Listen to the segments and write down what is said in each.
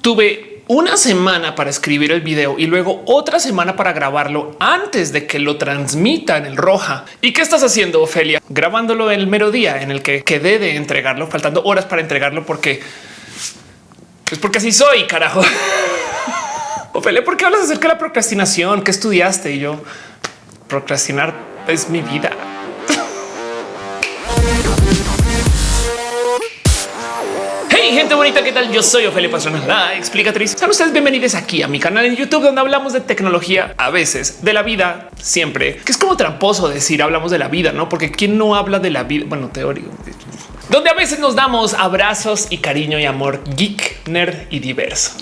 tuve una semana para escribir el video y luego otra semana para grabarlo antes de que lo transmita en el roja. ¿Y qué estás haciendo, Ofelia? Grabándolo el mero día en el que quedé de entregarlo, faltando horas para entregarlo porque es porque así soy, carajo. Ofelia, ¿por qué hablas acerca de la procrastinación? ¿Qué estudiaste? Y yo, procrastinar es mi vida. Gente bonita, ¿qué tal? Yo soy Ofelia Pastrana, la explicatriz. Sean ustedes bienvenidos aquí a mi canal en YouTube, donde hablamos de tecnología, a veces de la vida, siempre, que es como tramposo decir hablamos de la vida, no? Porque quién no habla de la vida, bueno, teórico, donde a veces nos damos abrazos y cariño y amor geek, nerd y diverso.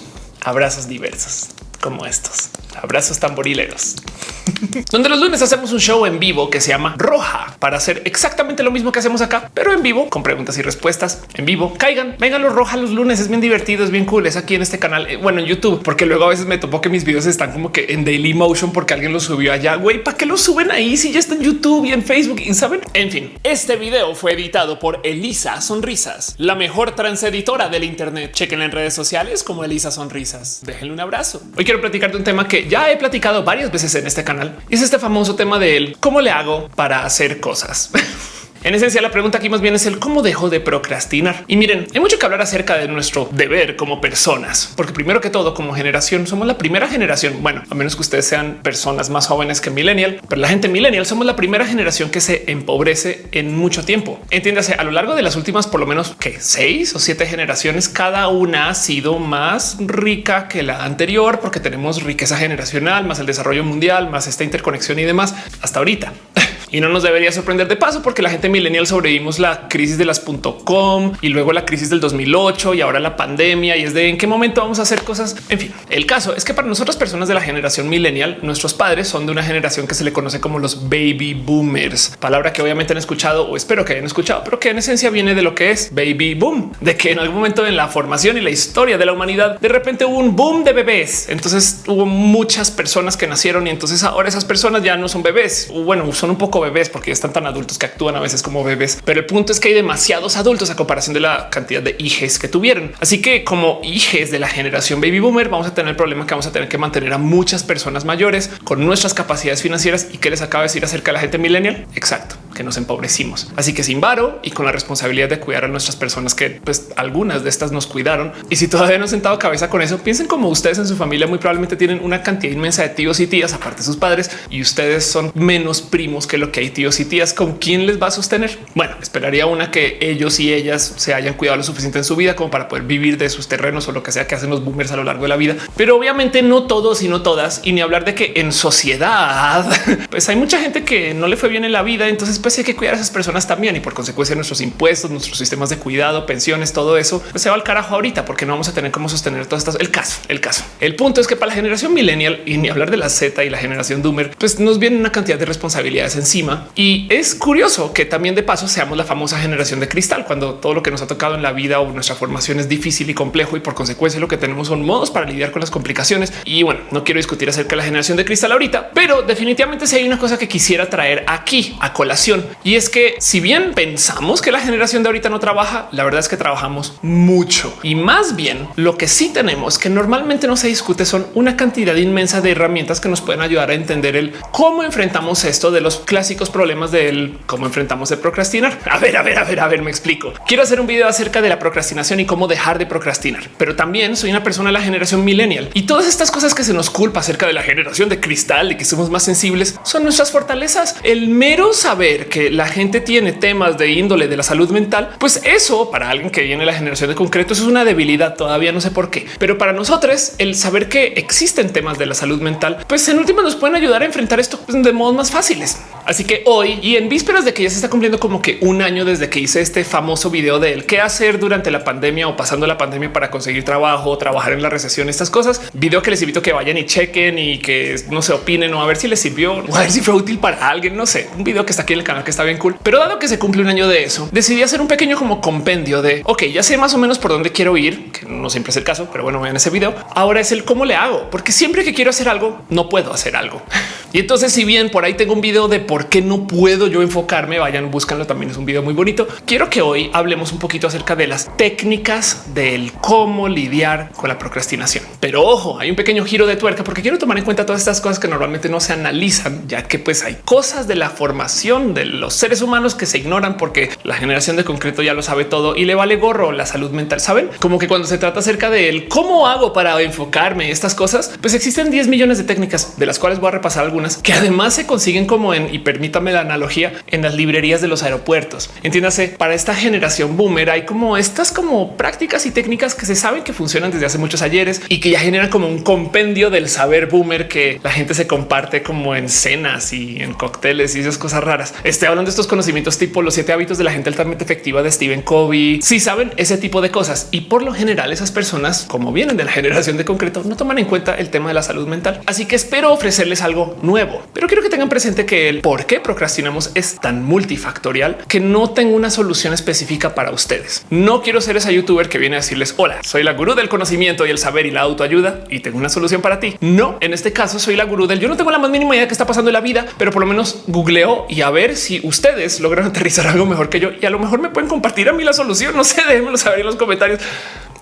Abrazos diversos como estos abrazos tamborileros, donde los lunes hacemos un show en vivo que se llama Roja para hacer exactamente lo mismo que hacemos acá, pero en vivo con preguntas y respuestas en vivo. Caigan, vengan los Roja los lunes. Es bien divertido, es bien cool. Es aquí en este canal, eh, bueno, en YouTube, porque luego a veces me topo que mis videos están como que en Daily Motion porque alguien los subió allá. Güey, ¿para qué los suben ahí si ya está en YouTube y en Facebook? Y saben, en fin, este video fue editado por Elisa Sonrisas, la mejor transeditora del Internet. Chequen en redes sociales como Elisa Sonrisas. Déjenle un abrazo. Hoy quiero platicar de un tema que ya he platicado varias veces en este canal y es este famoso tema de él. ¿Cómo le hago para hacer cosas? En esencia, la pregunta aquí más bien es el cómo dejo de procrastinar. Y miren, hay mucho que hablar acerca de nuestro deber como personas, porque primero que todo, como generación, somos la primera generación. Bueno, a menos que ustedes sean personas más jóvenes que millennial, pero la gente millennial somos la primera generación que se empobrece en mucho tiempo. Entiéndase, a lo largo de las últimas por lo menos que seis o siete generaciones, cada una ha sido más rica que la anterior, porque tenemos riqueza generacional, más el desarrollo mundial, más esta interconexión y demás hasta ahorita. y no nos debería sorprender de paso porque la gente millennial sobrevivimos la crisis de las .com y luego la crisis del 2008 y ahora la pandemia y es de en qué momento vamos a hacer cosas. En fin, el caso es que para nosotras personas de la generación millennial, nuestros padres son de una generación que se le conoce como los baby boomers, palabra que obviamente han escuchado o espero que hayan escuchado, pero que en esencia viene de lo que es baby boom, de que en algún momento en la formación y la historia de la humanidad, de repente hubo un boom de bebés. Entonces hubo muchas personas que nacieron y entonces ahora esas personas ya no son bebés. Bueno, son un poco bebés porque están tan adultos que actúan a veces como bebés. Pero el punto es que hay demasiados adultos a comparación de la cantidad de hijos que tuvieron. Así que como hijos de la generación baby boomer, vamos a tener el problema que vamos a tener que mantener a muchas personas mayores con nuestras capacidades financieras y que les acaba de decir acerca de la gente millennial. Exacto, que nos empobrecimos. Así que sin varo y con la responsabilidad de cuidar a nuestras personas que pues algunas de estas nos cuidaron. Y si todavía no han sentado cabeza con eso, piensen como ustedes en su familia muy probablemente tienen una cantidad inmensa de tíos y tías aparte de sus padres y ustedes son menos primos que lo que hay tíos y tías con quién les va a sostener. Bueno, esperaría una que ellos y ellas se hayan cuidado lo suficiente en su vida como para poder vivir de sus terrenos o lo que sea que hacen los boomers a lo largo de la vida. Pero obviamente no todos y no todas, y ni hablar de que en sociedad, pues hay mucha gente que no le fue bien en la vida. Entonces, hay que cuidar a esas personas también y por consecuencia nuestros impuestos, nuestros sistemas de cuidado, pensiones, todo eso pues se va al carajo ahorita porque no vamos a tener cómo sostener todas estas. El caso, el caso. El punto es que para la generación millennial y ni hablar de la Z y la generación Doomer, pues nos viene una cantidad de responsabilidades encima y es curioso que también de paso seamos la famosa generación de cristal, cuando todo lo que nos ha tocado en la vida o nuestra formación es difícil y complejo y por consecuencia lo que tenemos son modos para lidiar con las complicaciones. Y bueno, no quiero discutir acerca de la generación de cristal ahorita, pero definitivamente si hay una cosa que quisiera traer aquí a colación y es que si bien pensamos que la generación de ahorita no trabaja, la verdad es que trabajamos mucho y más bien lo que sí tenemos que normalmente no se discute son una cantidad inmensa de herramientas que nos pueden ayudar a entender el cómo enfrentamos esto de los clásicos problemas del cómo enfrentamos el procrastinar. A ver, a ver, a ver, a ver, me explico. Quiero hacer un video acerca de la procrastinación y cómo dejar de procrastinar, pero también soy una persona de la generación millennial y todas estas cosas que se nos culpa acerca de la generación de cristal, de que somos más sensibles, son nuestras fortalezas. El mero saber que la gente tiene temas de índole de la salud mental, pues eso para alguien que viene de la generación de concreto es una debilidad. Todavía no sé por qué, pero para nosotros el saber que existen temas de la salud mental, pues en última nos pueden ayudar a enfrentar esto de modos más fáciles. Así que hoy y en vísperas de que ya se está cumpliendo como que un año desde que hice este famoso video de él, qué hacer durante la pandemia o pasando la pandemia para conseguir trabajo, trabajar en la recesión, estas cosas, video que les invito a que vayan y chequen y que no se opinen o a ver si les sirvió o a ver si fue útil para alguien. No sé, un video que está aquí en el canal que está bien cool. Pero dado que se cumple un año de eso, decidí hacer un pequeño como compendio de ok, ya sé más o menos por dónde quiero ir, que no siempre es el caso, pero bueno, vean ese video. Ahora es el cómo le hago, porque siempre que quiero hacer algo, no puedo hacer algo. Y entonces, si bien por ahí tengo un video de por qué no puedo yo enfocarme, vayan, búscanlo. También es un video muy bonito. Quiero que hoy hablemos un poquito acerca de las técnicas del cómo lidiar con la procrastinación. Pero ojo, hay un pequeño giro de tuerca porque quiero tomar en cuenta todas estas cosas que normalmente no se analizan, ya que pues hay cosas de la formación de los seres humanos que se ignoran porque la generación de concreto ya lo sabe todo y le vale gorro la salud mental. Saben como que cuando se trata acerca de él, cómo hago para enfocarme estas cosas, pues existen 10 millones de técnicas de las cuales voy a repasar algunas que además se consiguen como en y permítame la analogía en las librerías de los aeropuertos. Entiéndase, para esta generación boomer hay como estas como prácticas y técnicas que se saben que funcionan desde hace muchos ayeres y que ya generan como un compendio del saber boomer que la gente se comparte como en cenas y en cócteles y esas cosas raras. Estoy hablando de estos conocimientos tipo los siete hábitos de la gente altamente efectiva de Stephen Covey. Si saben ese tipo de cosas y por lo general esas personas como vienen de la generación de concreto no toman en cuenta el tema de la salud mental. Así que espero ofrecerles algo nuevo, pero quiero que tengan presente que el por qué procrastinamos es tan multifactorial que no tengo una solución específica para ustedes. No quiero ser esa youtuber que viene a decirles hola, soy la gurú del conocimiento y el saber y la autoayuda y tengo una solución para ti. No, en este caso soy la gurú del yo no tengo la más mínima idea de qué está pasando en la vida, pero por lo menos googleo y a ver si ustedes logran aterrizar algo mejor que yo y a lo mejor me pueden compartir a mí la solución. No sé, déjenmelo saber en los comentarios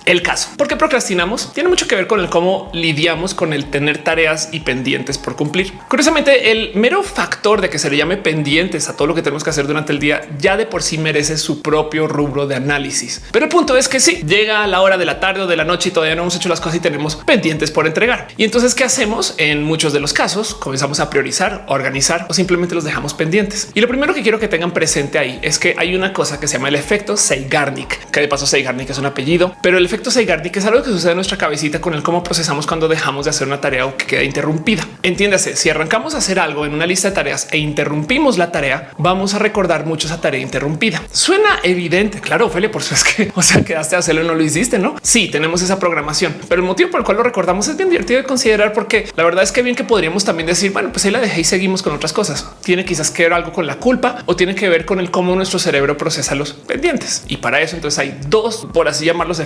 el caso. ¿Por qué procrastinamos? Tiene mucho que ver con el cómo lidiamos con el tener tareas y pendientes por cumplir. Curiosamente, el mero factor de que se le llame pendientes a todo lo que tenemos que hacer durante el día ya de por sí merece su propio rubro de análisis. Pero el punto es que sí, llega a la hora de la tarde o de la noche y todavía no hemos hecho las cosas y tenemos pendientes por entregar. Y entonces, ¿qué hacemos? En muchos de los casos, comenzamos a priorizar, organizar o simplemente los dejamos pendientes. Y lo primero que quiero que tengan presente ahí es que hay una cosa que se llama el efecto Seigarnik, que de paso Seigarnik es un apellido, pero el efecto efecto Zeigarnik es algo que sucede en nuestra cabecita con el cómo procesamos cuando dejamos de hacer una tarea o que queda interrumpida. Entiéndase, si arrancamos a hacer algo en una lista de tareas e interrumpimos la tarea, vamos a recordar mucho esa tarea interrumpida. Suena evidente, claro, Ophelia, por eso es que, o sea, quedaste a hacerlo y no lo hiciste, ¿no? Sí, tenemos esa programación, pero el motivo por el cual lo recordamos es bien divertido de considerar porque la verdad es que bien que podríamos también decir, bueno, pues ahí la dejé y seguimos con otras cosas. Tiene quizás que ver algo con la culpa o tiene que ver con el cómo nuestro cerebro procesa los pendientes. Y para eso entonces hay dos, por así llamar los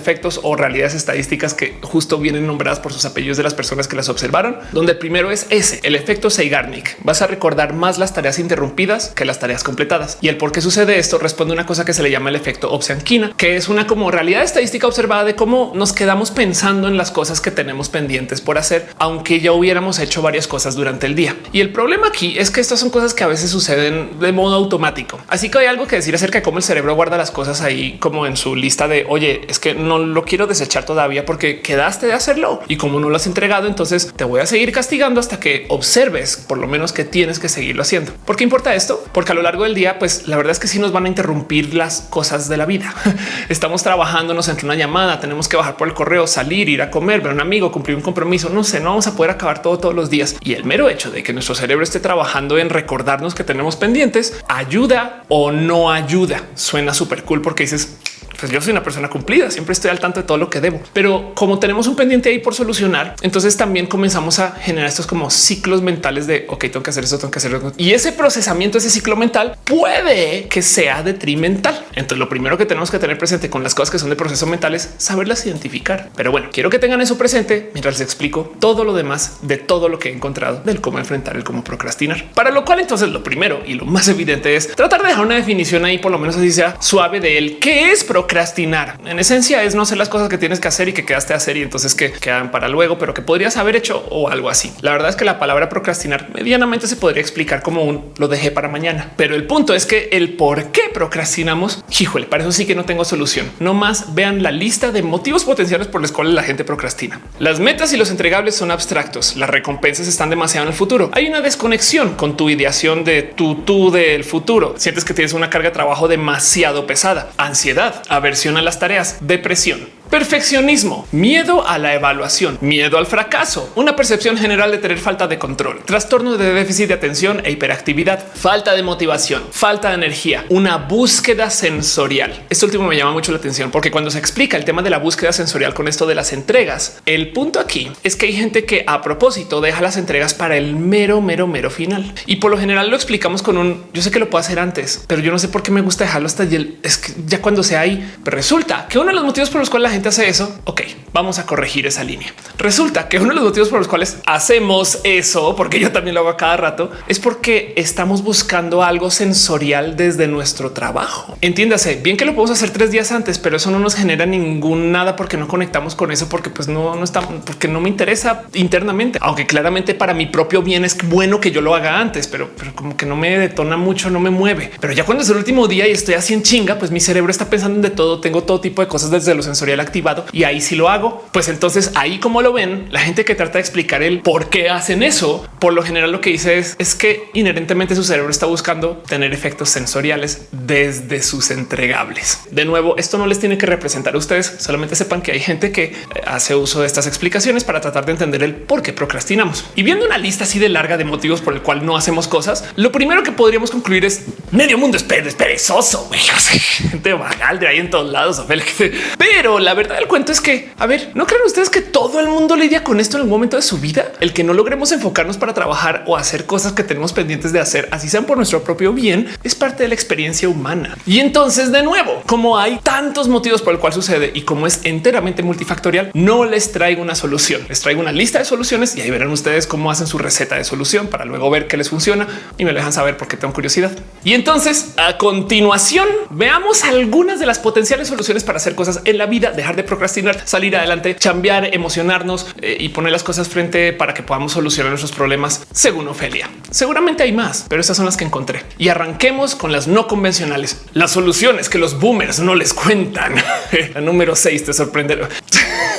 o realidades estadísticas que justo vienen nombradas por sus apellidos de las personas que las observaron, donde el primero es ese, el efecto Seigarnik. Vas a recordar más las tareas interrumpidas que las tareas completadas. Y el por qué sucede esto responde a una cosa que se le llama el efecto Opsianquina, que es una como realidad estadística observada de cómo nos quedamos pensando en las cosas que tenemos pendientes por hacer, aunque ya hubiéramos hecho varias cosas durante el día. Y el problema aquí es que estas son cosas que a veces suceden de modo automático. Así que hay algo que decir acerca de cómo el cerebro guarda las cosas ahí como en su lista de oye, es que no lo quiero desechar todavía porque quedaste de hacerlo y como no lo has entregado, entonces te voy a seguir castigando hasta que observes por lo menos que tienes que seguirlo haciendo. ¿Por qué importa esto? Porque a lo largo del día, pues la verdad es que sí nos van a interrumpir las cosas de la vida. Estamos trabajando, nos entra una llamada, tenemos que bajar por el correo, salir, ir a comer, ver a un amigo, cumplir un compromiso. No sé, no vamos a poder acabar todo todos los días. Y el mero hecho de que nuestro cerebro esté trabajando en recordarnos que tenemos pendientes ayuda o no ayuda. Suena súper cool porque dices pues yo soy una persona cumplida, siempre estoy al tanto de todo lo que debo. Pero como tenemos un pendiente ahí por solucionar, entonces también comenzamos a generar estos como ciclos mentales de ok, tengo que hacer eso, tengo que hacerlo. Y ese procesamiento, ese ciclo mental puede que sea detrimental. Entonces lo primero que tenemos que tener presente con las cosas que son de proceso mental es saberlas identificar. Pero bueno, quiero que tengan eso presente mientras les explico todo lo demás de todo lo que he encontrado del cómo enfrentar el cómo procrastinar. Para lo cual entonces lo primero y lo más evidente es tratar de dejar una definición ahí, por lo menos así sea suave de él. ¿Qué es procrastinar? Procrastinar. En esencia es no hacer las cosas que tienes que hacer y que quedaste a hacer y entonces que quedan para luego, pero que podrías haber hecho o algo así. La verdad es que la palabra procrastinar medianamente se podría explicar como un lo dejé para mañana. Pero el punto es que el por qué procrastinamos, híjole, para eso sí que no tengo solución. No más vean la lista de motivos potenciales por los cuales la gente procrastina. Las metas y los entregables son abstractos. Las recompensas están demasiado en el futuro. Hay una desconexión con tu ideación de tu tú del futuro. Sientes que tienes una carga de trabajo demasiado pesada, ansiedad, aversión a las tareas, depresión. Perfeccionismo, miedo a la evaluación, miedo al fracaso, una percepción general de tener falta de control, trastorno de déficit de atención e hiperactividad, falta de motivación, falta de energía, una búsqueda sensorial. Esto último me llama mucho la atención porque cuando se explica el tema de la búsqueda sensorial con esto de las entregas, el punto aquí es que hay gente que a propósito deja las entregas para el mero, mero, mero final. Y por lo general lo explicamos con un yo sé que lo puedo hacer antes, pero yo no sé por qué me gusta dejarlo hasta el es que ya cuando sea ahí. Resulta que uno de los motivos por los cuales la gente hace eso. Ok, vamos a corregir esa línea. Resulta que uno de los motivos por los cuales hacemos eso, porque yo también lo hago a cada rato, es porque estamos buscando algo sensorial desde nuestro trabajo. Entiéndase bien que lo podemos hacer tres días antes, pero eso no nos genera ningún nada porque no conectamos con eso, porque pues no, no está, porque no me interesa internamente, aunque claramente para mi propio bien es bueno que yo lo haga antes, pero, pero como que no me detona mucho, no me mueve. Pero ya cuando es el último día y estoy así en chinga, pues mi cerebro está pensando en de todo. Tengo todo tipo de cosas desde lo sensorial activado y ahí sí lo hago. Pues entonces ahí como lo ven, la gente que trata de explicar el por qué hacen eso, por lo general lo que dice es, es que inherentemente su cerebro está buscando tener efectos sensoriales desde sus entregables. De nuevo, esto no les tiene que representar a ustedes. Solamente sepan que hay gente que eh, hace uso de estas explicaciones para tratar de entender el por qué procrastinamos. Y viendo una lista así de larga de motivos por el cual no hacemos cosas, lo primero que podríamos concluir es medio mundo es perezoso, gente vagal de ahí en todos lados. Pero la verdad del cuento es que, a ver, ¿no creen ustedes que todo el mundo lidia con esto en algún momento de su vida? El que no logremos enfocarnos para trabajar o hacer cosas que tenemos pendientes de hacer, así sean por nuestro propio bien, es parte de la experiencia humana. Y entonces, de nuevo, como hay tantos motivos por el cual sucede y como es enteramente multifactorial, no les traigo una solución. Les traigo una lista de soluciones y ahí verán ustedes cómo hacen su receta de solución para luego ver qué les funciona y me dejan saber porque tengo curiosidad. Y entonces, a continuación, veamos algunas de las potenciales soluciones para hacer cosas en la vida, de procrastinar, salir adelante, cambiar, emocionarnos eh, y poner las cosas frente para que podamos solucionar nuestros problemas. Según Ofelia, seguramente hay más, pero esas son las que encontré y arranquemos con las no convencionales. Las soluciones que los boomers no les cuentan. la número 6 te sorprenderá.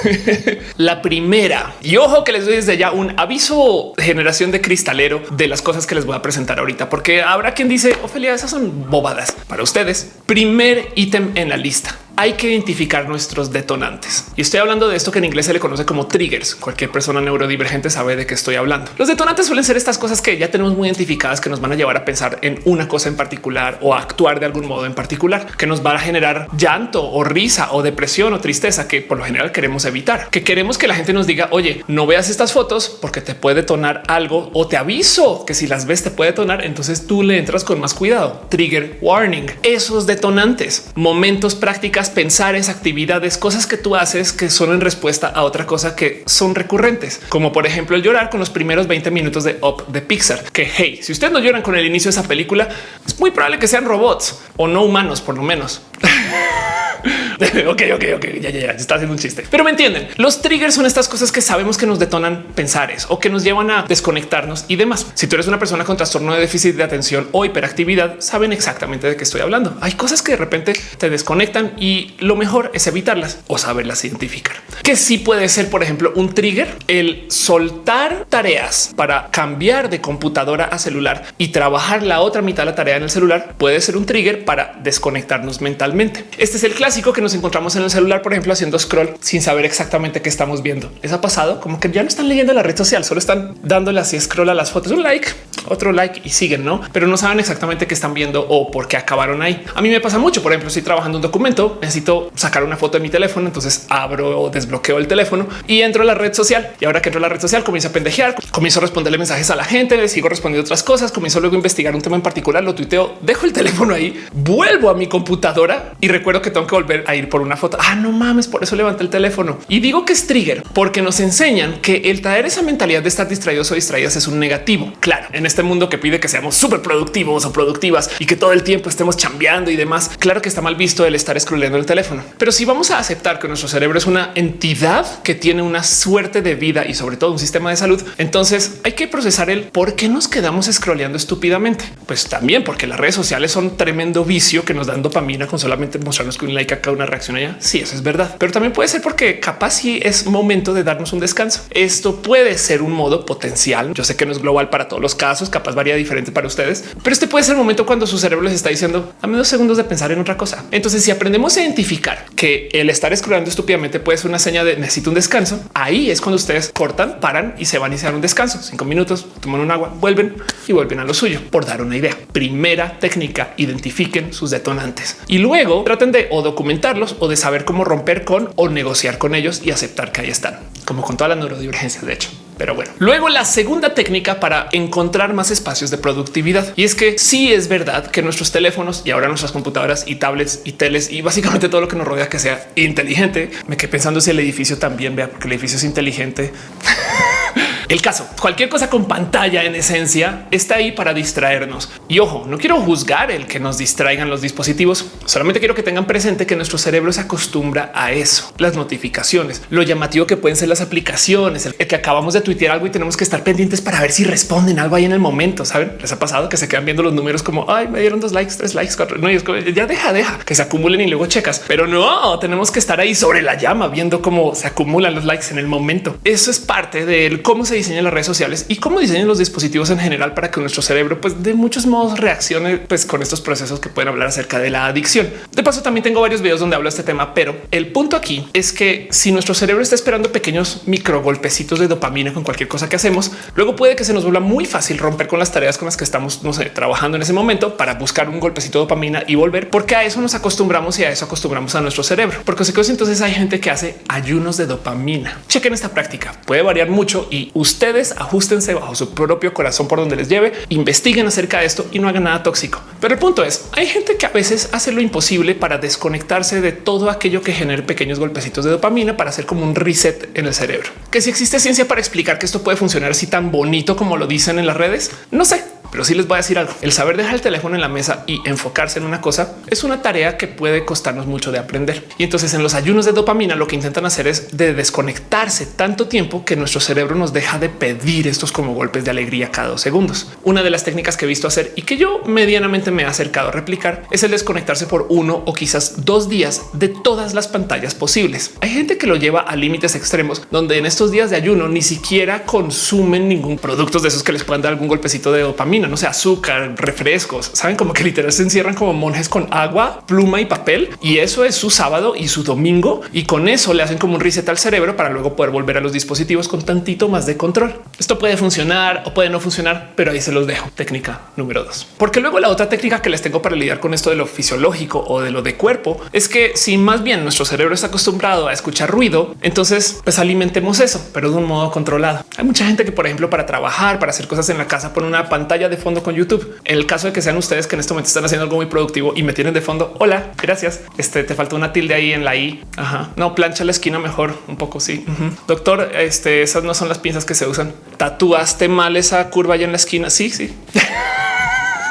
la primera y ojo que les doy desde ya un aviso generación de cristalero de las cosas que les voy a presentar ahorita, porque habrá quien dice Ofelia, esas son bobadas para ustedes. Primer ítem en la lista hay que identificar nuestros detonantes. Y estoy hablando de esto que en inglés se le conoce como triggers. Cualquier persona neurodivergente sabe de qué estoy hablando. Los detonantes suelen ser estas cosas que ya tenemos muy identificadas que nos van a llevar a pensar en una cosa en particular o a actuar de algún modo en particular, que nos va a generar llanto o risa o depresión o tristeza que por lo general queremos evitar, que queremos que la gente nos diga, oye, no veas estas fotos porque te puede detonar algo o te aviso que si las ves te puede detonar, entonces tú le entras con más cuidado. Trigger warning, esos detonantes, momentos prácticas pensares, actividades, cosas que tú haces que son en respuesta a otra cosa que son recurrentes, como por ejemplo el llorar con los primeros 20 minutos de Up de Pixar, que hey, si ustedes no lloran con el inicio de esa película, es muy probable que sean robots o no humanos, por lo menos. ok, ok, ok, ya, ya, ya, está haciendo un chiste. Pero me entienden, los triggers son estas cosas que sabemos que nos detonan pensares o que nos llevan a desconectarnos y demás. Si tú eres una persona con trastorno de déficit de atención o hiperactividad, saben exactamente de qué estoy hablando. Hay cosas que de repente te desconectan y lo mejor es evitarlas o saberlas identificar. Que sí puede ser, por ejemplo, un trigger, el soltar tareas para cambiar de computadora a celular y trabajar la otra mitad de la tarea en el celular puede ser un trigger para desconectarnos mentalmente. Este es el clásico que nos encontramos en el celular, por ejemplo, haciendo scroll sin saber exactamente qué estamos viendo. ¿Les ha pasado? Como que ya no están leyendo la red social, solo están dándole así scroll a las fotos, un like, otro like y siguen, no? Pero no saben exactamente qué están viendo o por qué acabaron ahí. A mí me pasa mucho. Por ejemplo, estoy trabajando un documento, necesito sacar una foto de mi teléfono, entonces abro o desbloqueo el teléfono y entro a la red social. Y ahora que entro a la red social, comienzo a pendejear, comienzo a responderle mensajes a la gente, le sigo respondiendo otras cosas, comienzo luego a investigar un tema en particular, lo tuiteo, dejo el teléfono ahí, vuelvo a mi computadora y recuerdo que tengo que volver a ir por una foto. Ah, no mames, por eso levanté el teléfono. Y digo que es trigger porque nos enseñan que el traer esa mentalidad de estar distraídos o distraídas es un negativo. Claro, este mundo que pide que seamos súper productivos o productivas y que todo el tiempo estemos chambeando y demás. Claro que está mal visto el estar scrolleando el teléfono, pero si vamos a aceptar que nuestro cerebro es una entidad que tiene una suerte de vida y sobre todo un sistema de salud, entonces hay que procesar el por qué nos quedamos scrolleando estúpidamente. Pues también porque las redes sociales son tremendo vicio que nos dan dopamina con solamente mostrarnos que un like acá, una reacción allá. Sí, eso es verdad, pero también puede ser porque capaz si es momento de darnos un descanso. Esto puede ser un modo potencial. Yo sé que no es global para todos los casos, capaz varía diferente para ustedes, pero este puede ser el momento cuando su cerebro les está diciendo a menos segundos de pensar en otra cosa. Entonces, si aprendemos a identificar que el estar scrollando estúpidamente puede ser una señal de necesito un descanso, ahí es cuando ustedes cortan, paran y se van se dan un descanso. Cinco minutos, toman un agua, vuelven y vuelven a lo suyo. Por dar una idea, primera técnica, identifiquen sus detonantes y luego traten de o documentarlos o de saber cómo romper con o negociar con ellos y aceptar que ahí están, como con todas las neurodivergencias, de hecho. Pero bueno, luego la segunda técnica para encontrar más espacios de productividad. Y es que sí es verdad que nuestros teléfonos y ahora nuestras computadoras y tablets y teles y básicamente todo lo que nos rodea que sea inteligente. Me quedé pensando si el edificio también vea porque el edificio es inteligente. El caso, cualquier cosa con pantalla en esencia está ahí para distraernos. Y ojo, no quiero juzgar el que nos distraigan los dispositivos, solamente quiero que tengan presente que nuestro cerebro se acostumbra a eso, las notificaciones, lo llamativo que pueden ser las aplicaciones, el que acabamos de algo y tenemos que estar pendientes para ver si responden algo ahí en el momento. Saben, les ha pasado que se quedan viendo los números como ay, me dieron dos likes, tres likes, cuatro. No, y es como, ya deja, deja que se acumulen y luego checas, pero no tenemos que estar ahí sobre la llama viendo cómo se acumulan los likes en el momento. Eso es parte del cómo se diseñan las redes sociales y cómo diseñan los dispositivos en general para que nuestro cerebro, pues de muchos modos reaccione pues, con estos procesos que pueden hablar acerca de la adicción. De paso, también tengo varios videos donde hablo de este tema, pero el punto aquí es que si nuestro cerebro está esperando pequeños micro golpecitos de dopamina con cualquier cosa que hacemos, luego puede que se nos vuelva muy fácil romper con las tareas con las que estamos trabajando en ese momento para buscar un golpecito de dopamina y volver, porque a eso nos acostumbramos y a eso acostumbramos a nuestro cerebro. Porque entonces hay gente que hace ayunos de dopamina. Chequen esta práctica, puede variar mucho y ustedes ajustense bajo su propio corazón por donde les lleve, investiguen acerca de esto y no hagan nada tóxico. Pero el punto es, hay gente que a veces hace lo imposible para desconectarse de todo aquello que genere pequeños golpecitos de dopamina para hacer como un reset en el cerebro. Que si existe ciencia para explicar que esto puede funcionar así tan bonito como lo dicen en las redes, no sé, pero sí les voy a decir algo. El saber dejar el teléfono en la mesa y enfocarse en una cosa es una tarea que puede costarnos mucho de aprender. Y entonces en los ayunos de dopamina lo que intentan hacer es de desconectarse tanto tiempo que nuestro cerebro nos deja de pedir estos como golpes de alegría cada dos segundos. Una de las técnicas que he visto hacer y que yo medianamente me he acercado a replicar es el desconectarse por uno o quizás dos días de todas las pantallas posibles. Hay gente que lo lleva a límites extremos donde en estos días de ayuno ni siquiera consumen ningún producto de esos que les puedan dar algún golpecito de dopamina no sé, azúcar, refrescos, saben como que literal se encierran como monjes con agua, pluma y papel. Y eso es su sábado y su domingo. Y con eso le hacen como un reset al cerebro para luego poder volver a los dispositivos con tantito más de control. Esto puede funcionar o puede no funcionar, pero ahí se los dejo. Técnica número dos, porque luego la otra técnica que les tengo para lidiar con esto de lo fisiológico o de lo de cuerpo es que si más bien nuestro cerebro está acostumbrado a escuchar ruido, entonces pues alimentemos eso, pero de un modo controlado. Hay mucha gente que, por ejemplo, para trabajar, para hacer cosas en la casa, pone una pantalla de fondo con YouTube. En el caso de que sean ustedes que en este momento están haciendo algo muy productivo y me tienen de fondo. Hola, gracias. Este te falta una tilde ahí en la I. Ajá. No plancha la esquina mejor un poco. Sí, doctor. Este esas no son las pinzas que se usan. Tatuaste mal esa curva allá en la esquina. Sí, sí.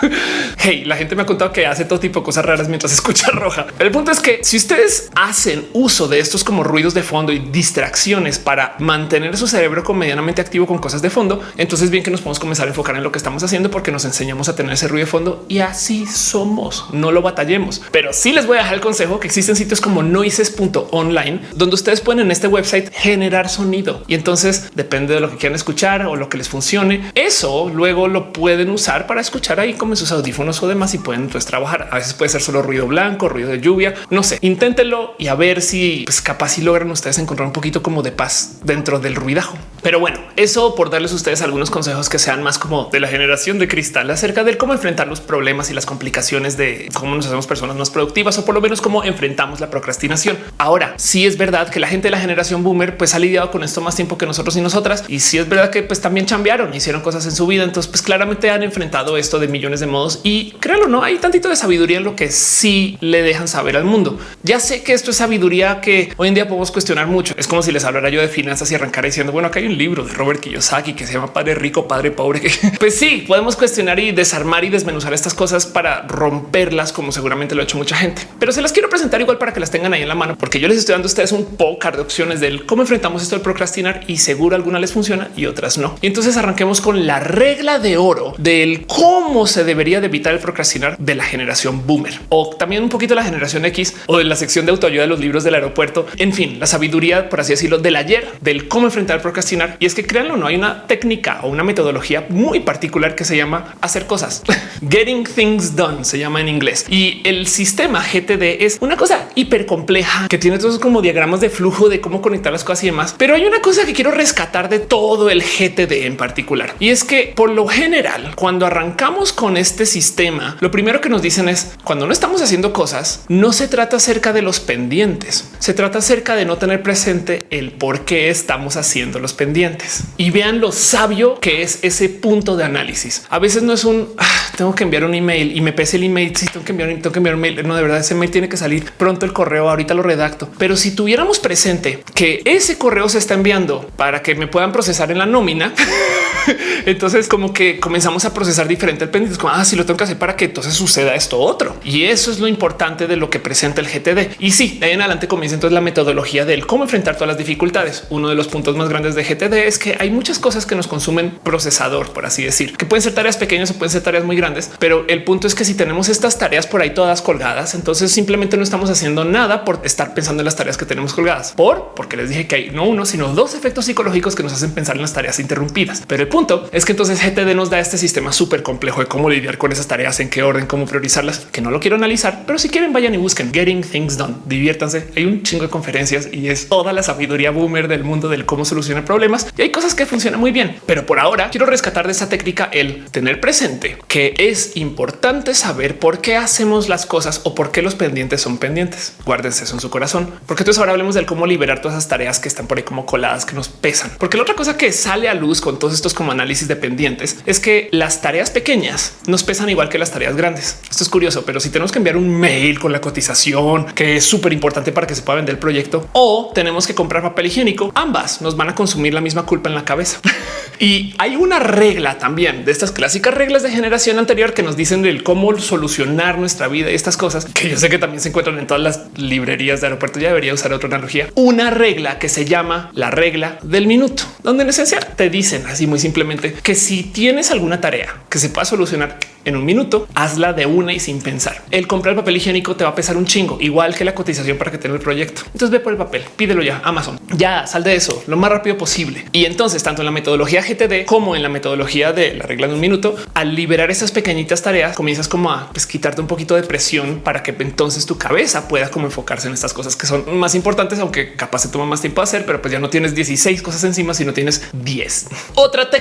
hey, la gente me ha contado que hace todo tipo de cosas raras mientras escucha roja. El punto es que si ustedes hacen uso de estos como ruidos de fondo y distracciones para mantener su cerebro medianamente activo con cosas de fondo, entonces bien que nos podemos comenzar a enfocar en lo que estamos haciendo porque nos enseñamos a tener ese ruido de fondo y así somos. No lo batallemos, pero sí les voy a dejar el consejo que existen sitios como noises.online donde ustedes pueden en este website generar sonido y entonces depende de lo que quieran escuchar o lo que les funcione. Eso luego lo pueden usar para escuchar ahí como sus audífonos o demás y pueden pues, trabajar. A veces puede ser solo ruido blanco, ruido de lluvia. No sé, inténtenlo y a ver si pues, capaz si logran ustedes encontrar un poquito como de paz dentro del ruidajo. Pero bueno, eso por darles a ustedes algunos consejos que sean más como de la generación de cristal acerca de cómo enfrentar los problemas y las complicaciones de cómo nos hacemos personas más productivas o por lo menos cómo enfrentamos la procrastinación. Ahora, sí es verdad que la gente de la generación boomer pues ha lidiado con esto más tiempo que nosotros y nosotras. Y sí es verdad que pues también cambiaron, hicieron cosas en su vida. Entonces pues claramente han enfrentado esto de millones de modos y créanlo, no hay tantito de sabiduría en lo que sí le dejan saber al mundo. Ya sé que esto es sabiduría que hoy en día podemos cuestionar mucho. Es como si les hablara yo de finanzas y arrancar diciendo, bueno, acá hay un libro de Robert Kiyosaki que se llama Padre Rico, Padre Pobre. pues sí, podemos cuestionar y desarmar y desmenuzar estas cosas para romperlas, como seguramente lo ha hecho mucha gente. Pero se las quiero presentar igual para que las tengan ahí en la mano, porque yo les estoy dando a ustedes un poco de opciones del cómo enfrentamos esto del procrastinar y seguro alguna les funciona y otras no. Y entonces arranquemos con la regla de oro del cómo se debería de evitar el procrastinar de la generación boomer o también un poquito la generación X o de la sección de autoayuda de los libros del aeropuerto. En fin, la sabiduría, por así decirlo, del ayer, del cómo enfrentar el procrastinar. Y es que créanlo, no hay una técnica o una metodología muy particular que se llama hacer cosas. Getting things done se llama en inglés y el sistema GTD es una cosa hiper compleja que tiene todos como diagramas de flujo de cómo conectar las cosas y demás. Pero hay una cosa que quiero rescatar de todo el GTD en particular y es que por lo general, cuando arrancamos con este sistema, lo primero que nos dicen es cuando no estamos haciendo cosas, no se trata acerca de los pendientes, se trata acerca de no tener presente el por qué estamos haciendo los pendientes y vean lo sabio que es ese punto de análisis. A veces no es un ah, tengo que enviar un email y me pese el email. Si tengo que enviar, tengo que enviar un mail. No, de verdad, ese mail tiene que salir pronto el correo. Ahorita lo redacto. Pero si tuviéramos presente que ese correo se está enviando para que me puedan procesar en la nómina, entonces como que comenzamos a procesar diferente el pendiente. Como ah, lo tengo que hacer para que entonces suceda esto otro. Y eso es lo importante de lo que presenta el GTD. Y sí, de ahí en adelante comienza entonces la metodología del cómo enfrentar todas las dificultades. Uno de los puntos más grandes de GTD es que hay muchas cosas que nos consumen procesador, por así decir, que pueden ser tareas pequeñas o pueden ser tareas muy grandes, pero el punto es que si tenemos estas tareas por ahí todas colgadas, entonces simplemente no estamos haciendo nada por estar pensando en las tareas que tenemos colgadas. Por porque les dije que hay no uno, sino dos efectos psicológicos que nos hacen pensar en las tareas interrumpidas. Pero el punto es que entonces GTD nos da este sistema súper complejo de cómo lidiar con esas tareas, en qué orden, cómo priorizarlas, que no lo quiero analizar, pero si quieren vayan y busquen Getting Things Done, diviértanse. Hay un chingo de conferencias y es toda la sabiduría boomer del mundo del cómo solucionar problemas y hay cosas que funcionan muy bien. Pero por ahora quiero rescatar de esa técnica el tener presente que es importante saber por qué hacemos las cosas o por qué los pendientes son pendientes. Guárdense eso en su corazón, porque entonces ahora hablemos del cómo liberar todas esas tareas que están por ahí como coladas que nos pesan. Porque la otra cosa que sale a luz con todos estos como análisis de pendientes es que las tareas pequeñas nos pesan igual que las tareas grandes. Esto es curioso, pero si tenemos que enviar un mail con la cotización, que es súper importante para que se pueda vender el proyecto, o tenemos que comprar papel higiénico, ambas nos van a consumir la misma culpa en la cabeza. y hay una regla también de estas clásicas reglas de generación anterior que nos dicen del cómo solucionar nuestra vida y estas cosas que yo sé que también se encuentran en todas las librerías de aeropuerto. Ya debería usar otra analogía, una regla que se llama la regla del minuto, donde en esencia te dicen así muy simplemente que si tienes alguna tarea que se pueda solucionar en un minuto, hazla de una y sin pensar. El comprar papel higiénico te va a pesar un chingo, igual que la cotización para que tenga el proyecto. Entonces ve por el papel, pídelo ya Amazon. Ya sal de eso lo más rápido posible. Y entonces, tanto en la metodología GTD como en la metodología de la regla de un minuto, al liberar esas pequeñitas tareas, comienzas como a pues, quitarte un poquito de presión para que entonces tu cabeza pueda como enfocarse en estas cosas que son más importantes, aunque capaz se toma más tiempo hacer, pero pues ya no tienes 16 cosas encima, sino tienes 10. Otra técnica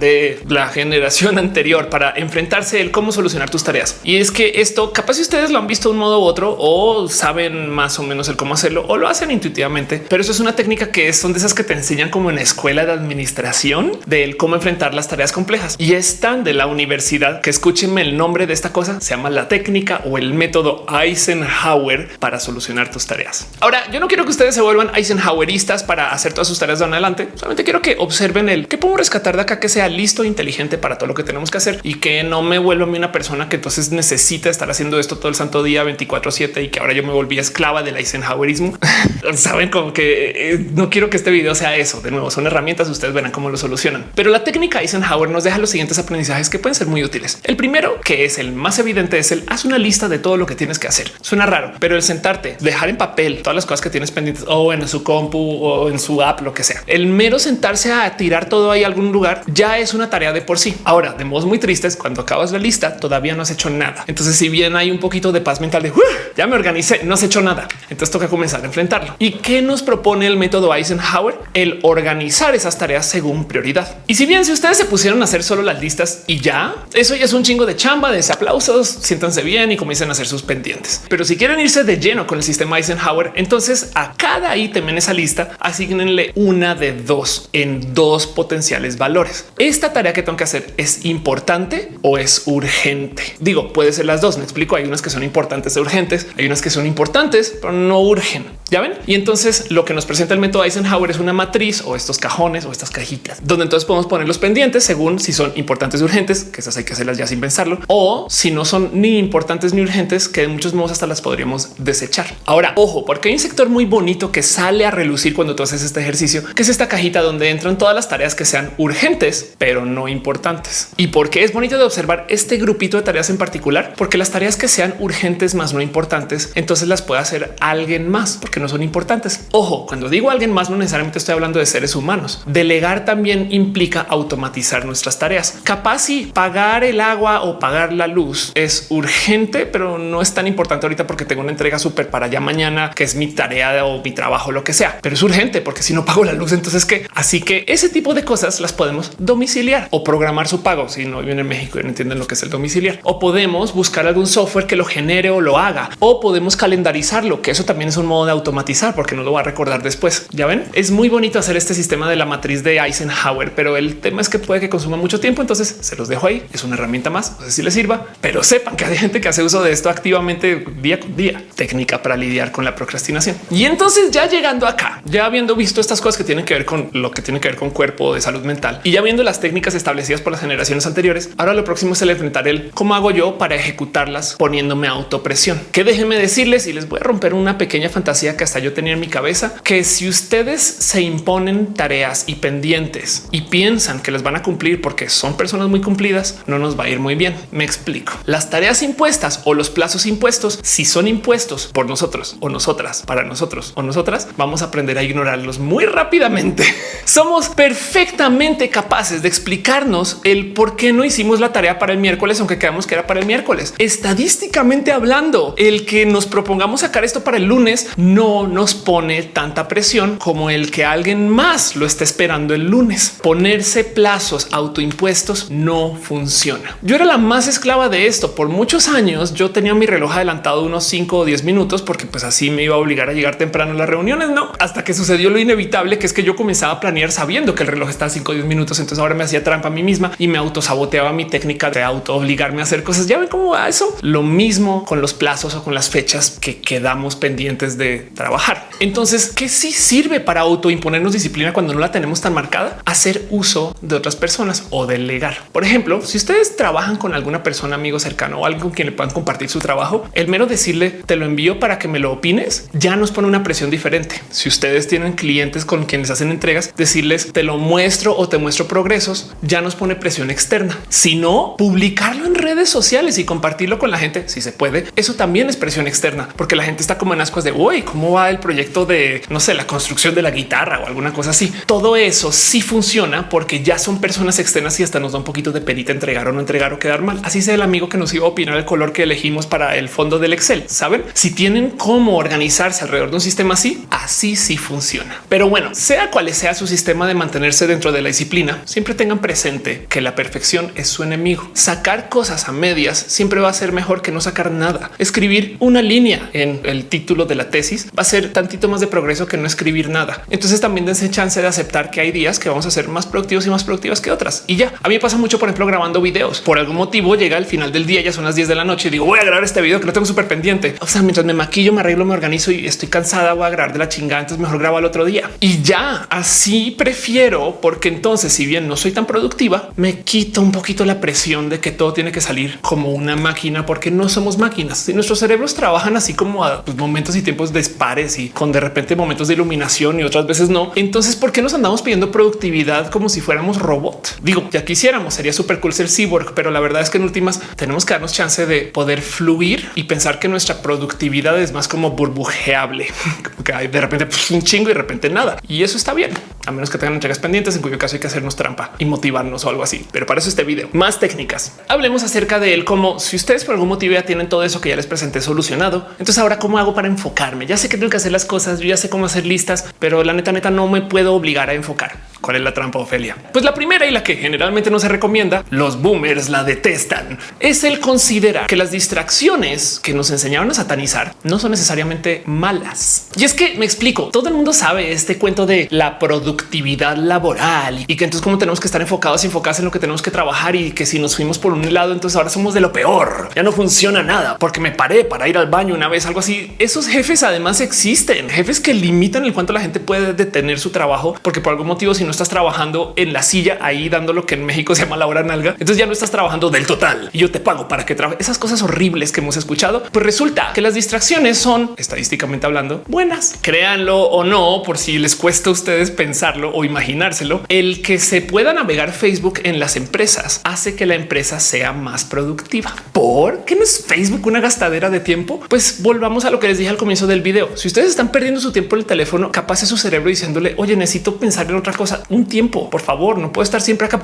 de la generación anterior para enfrentarse el cómo solucionar tus tareas. Y es que esto capaz si ustedes lo han visto de un modo u otro o saben más o menos el cómo hacerlo o lo hacen intuitivamente, pero eso es una técnica que son de esas que te enseñan como en escuela de administración del cómo enfrentar las tareas complejas y están de la universidad que escúchenme el nombre de esta cosa se llama la técnica o el método Eisenhower para solucionar tus tareas. Ahora yo no quiero que ustedes se vuelvan Eisenhoweristas para hacer todas sus tareas de adelante. Solamente quiero que observen el que puedo rescatar acá que sea listo, e inteligente para todo lo que tenemos que hacer y que no me vuelvo a mí una persona que entonces necesita estar haciendo esto todo el santo día 24 7 y que ahora yo me volví esclava del Eisenhowerismo. Saben como que eh, no quiero que este video sea eso. De nuevo, son herramientas. Ustedes verán cómo lo solucionan. Pero la técnica Eisenhower nos deja los siguientes aprendizajes que pueden ser muy útiles. El primero, que es el más evidente, es el haz una lista de todo lo que tienes que hacer. Suena raro, pero el sentarte, dejar en papel todas las cosas que tienes pendientes o en su compu o en su app, lo que sea. El mero sentarse a tirar todo ahí a algún lugar ya es una tarea de por sí. Ahora, de modos muy tristes, cuando acabas la lista, todavía no has hecho nada. Entonces, si bien hay un poquito de paz mental de ya me organicé, no has hecho nada. Entonces toca comenzar a enfrentarlo. ¿Y qué nos propone el método Eisenhower? El organizar esas tareas según prioridad. Y si bien si ustedes se pusieron a hacer solo las listas y ya, eso ya es un chingo de chamba, de aplausos, siéntanse bien y comiencen a hacer sus pendientes. Pero si quieren irse de lleno con el sistema Eisenhower, entonces a cada ítem en esa lista asignenle una de dos en dos potenciales valores. Esta tarea que tengo que hacer es importante o es urgente. Digo, puede ser las dos. Me explico. Hay unas que son importantes e urgentes, hay unas que son importantes, pero no urgen. Ya ven. Y entonces lo que nos presenta el método Eisenhower es una matriz o estos cajones o estas cajitas donde entonces podemos poner los pendientes según si son importantes y urgentes, que esas hay que hacerlas ya sin pensarlo, o si no son ni importantes ni urgentes, que de muchos modos hasta las podríamos desechar. Ahora, ojo, porque hay un sector muy bonito que sale a relucir cuando tú haces este ejercicio, que es esta cajita donde entran todas las tareas que sean urgentes, pero no importantes. Y porque es bonito de observar este grupito de tareas en particular, porque las tareas que sean urgentes más no importantes, entonces las puede hacer alguien más porque no son importantes. Ojo, cuando digo alguien más, no necesariamente estoy hablando de seres humanos. Delegar también implica automatizar nuestras tareas. Capaz si pagar el agua o pagar la luz es urgente, pero no es tan importante ahorita porque tengo una entrega súper para allá mañana, que es mi tarea o mi trabajo, lo que sea, pero es urgente porque si no pago la luz, entonces qué? Así que ese tipo de cosas las podemos domiciliar o programar su pago. Si no viven en México y no entienden lo que es el domiciliar o podemos buscar algún software que lo genere o lo haga o podemos calendarizarlo, que eso también es un modo de automatizar porque no lo va a recordar después. Ya ven, es muy bonito hacer este sistema de la matriz de Eisenhower, pero el tema es que puede que consuma mucho tiempo. Entonces se los dejo ahí. Es una herramienta más. No sé si les sirva, pero sepan que hay gente que hace uso de esto activamente día con día. Técnica para lidiar con la procrastinación. Y entonces ya llegando acá, ya habiendo visto estas cosas que tienen que ver con lo que tiene que ver con cuerpo de salud mental y ya viendo las técnicas establecidas por las generaciones anteriores, ahora lo próximo es el enfrentar el cómo hago yo para ejecutarlas poniéndome autopresión. Que déjenme decirles y les voy a romper una pequeña fantasía que hasta yo tenía en mi cabeza, que si ustedes se imponen tareas y pendientes y piensan que les van a cumplir porque son personas muy cumplidas, no nos va a ir muy bien. Me explico. Las tareas impuestas o los plazos impuestos, si son impuestos por nosotros o nosotras, para nosotros o nosotras, vamos a aprender a ignorarlos muy rápidamente. Somos perfectamente capaces de explicarnos el por qué no hicimos la tarea para el miércoles, aunque quedamos que era para el miércoles. Estadísticamente hablando, el que nos propongamos sacar esto para el lunes no nos pone tanta presión como el que alguien más lo esté esperando el lunes. Ponerse plazos autoimpuestos no funciona. Yo era la más esclava de esto. Por muchos años yo tenía mi reloj adelantado unos 5 o 10 minutos porque pues así me iba a obligar a llegar temprano a las reuniones. No, hasta que sucedió lo inevitable, que es que yo comenzaba a planear sabiendo que el reloj está a 5 o 10 minutos. Entonces ahora me hacía trampa a mí misma y me autosaboteaba mi técnica de auto obligarme a hacer cosas. Ya ven cómo va eso. Lo mismo con los plazos o con las fechas que quedamos pendientes de trabajar. Entonces, ¿qué sí sirve para autoimponernos disciplina cuando no la tenemos tan marcada? Hacer uso de otras personas o delegar. Por ejemplo, si ustedes trabajan con alguna persona, amigo cercano o alguien con quien le puedan compartir su trabajo, el mero decirle te lo envío para que me lo opines ya nos pone una presión diferente. Si ustedes tienen clientes con quienes hacen entregas, decirles te lo muestro o te progresos ya nos pone presión externa. Si no, publicarlo en redes sociales y compartirlo con la gente, si se puede, eso también es presión externa, porque la gente está como en ascuas de hoy, cómo va el proyecto de no sé, la construcción de la guitarra o alguna cosa así. Todo eso sí funciona porque ya son personas externas y hasta nos da un poquito de perita entregar o no entregar o quedar mal. Así sea el amigo que nos iba a opinar el color que elegimos para el fondo del Excel. Saben si tienen cómo organizarse alrededor de un sistema así, así sí funciona. Pero bueno, sea cual sea su sistema de mantenerse dentro de la disciplina, siempre tengan presente que la perfección es su enemigo. Sacar cosas a medias siempre va a ser mejor que no sacar nada. Escribir una línea en el título de la tesis va a ser tantito más de progreso que no escribir nada. Entonces también dense chance de aceptar que hay días que vamos a ser más productivos y más productivas que otras. Y ya a mí pasa mucho, por ejemplo, grabando videos. Por algún motivo llega al final del día, ya son las 10 de la noche y digo voy a grabar este video que lo tengo súper pendiente. O sea, mientras me maquillo, me arreglo, me organizo y estoy cansada, voy a grabar de la chingada. Entonces mejor grabo al otro día y ya así prefiero, porque entonces, si bien no soy tan productiva, me quito un poquito la presión de que todo tiene que salir como una máquina, porque no somos máquinas. Si nuestros cerebros trabajan así como a pues, momentos y tiempos despares y con de repente momentos de iluminación y otras veces no. Entonces, ¿por qué nos andamos pidiendo productividad como si fuéramos robot? Digo, ya quisiéramos, sería súper cool ser cyborg, pero la verdad es que en últimas tenemos que darnos chance de poder fluir y pensar que nuestra productividad es más como burbujeable, que hay de repente pues, un chingo y de repente nada. Y eso está bien, a menos que tengan entregas pendientes, en cuyo caso hay que hacernos trampa y motivarnos o algo así. Pero para eso este video más técnicas. Hablemos acerca de él como si ustedes por algún motivo ya tienen todo eso que ya les presenté solucionado. Entonces ahora cómo hago para enfocarme? Ya sé que tengo que hacer las cosas, ya sé cómo hacer listas, pero la neta neta no me puedo obligar a enfocar. ¿Cuál es la trampa, Ofelia? Pues la primera y la que generalmente no se recomienda, los boomers la detestan, es el considerar que las distracciones que nos enseñaron a satanizar no son necesariamente malas. Y es que me explico, todo el mundo sabe este cuento de la productividad laboral y que entonces como tenemos que estar enfocados y enfocados en lo que tenemos que trabajar y que si nos fuimos por un lado, entonces ahora somos de lo peor. Ya no funciona nada porque me paré para ir al baño una vez, algo así. Esos jefes además existen, jefes que limitan el cuánto la gente puede detener su trabajo porque por algún motivo si no estás trabajando en la silla ahí dando lo que en México se llama la hora nalga, entonces ya no estás trabajando del total y yo te pago para que trabaje esas cosas horribles que hemos escuchado. Pues resulta que las distracciones son estadísticamente hablando buenas. Créanlo o no, por si les cuesta a ustedes pensarlo o imaginárselo, el que se pueda navegar Facebook en las empresas hace que la empresa sea más productiva. ¿Por qué no es Facebook una gastadera de tiempo? Pues volvamos a lo que les dije al comienzo del video. Si ustedes están perdiendo su tiempo en el teléfono, capaz es su cerebro diciéndole, oye, necesito pensar en otra cosa, un tiempo, por favor, no puedo estar siempre acá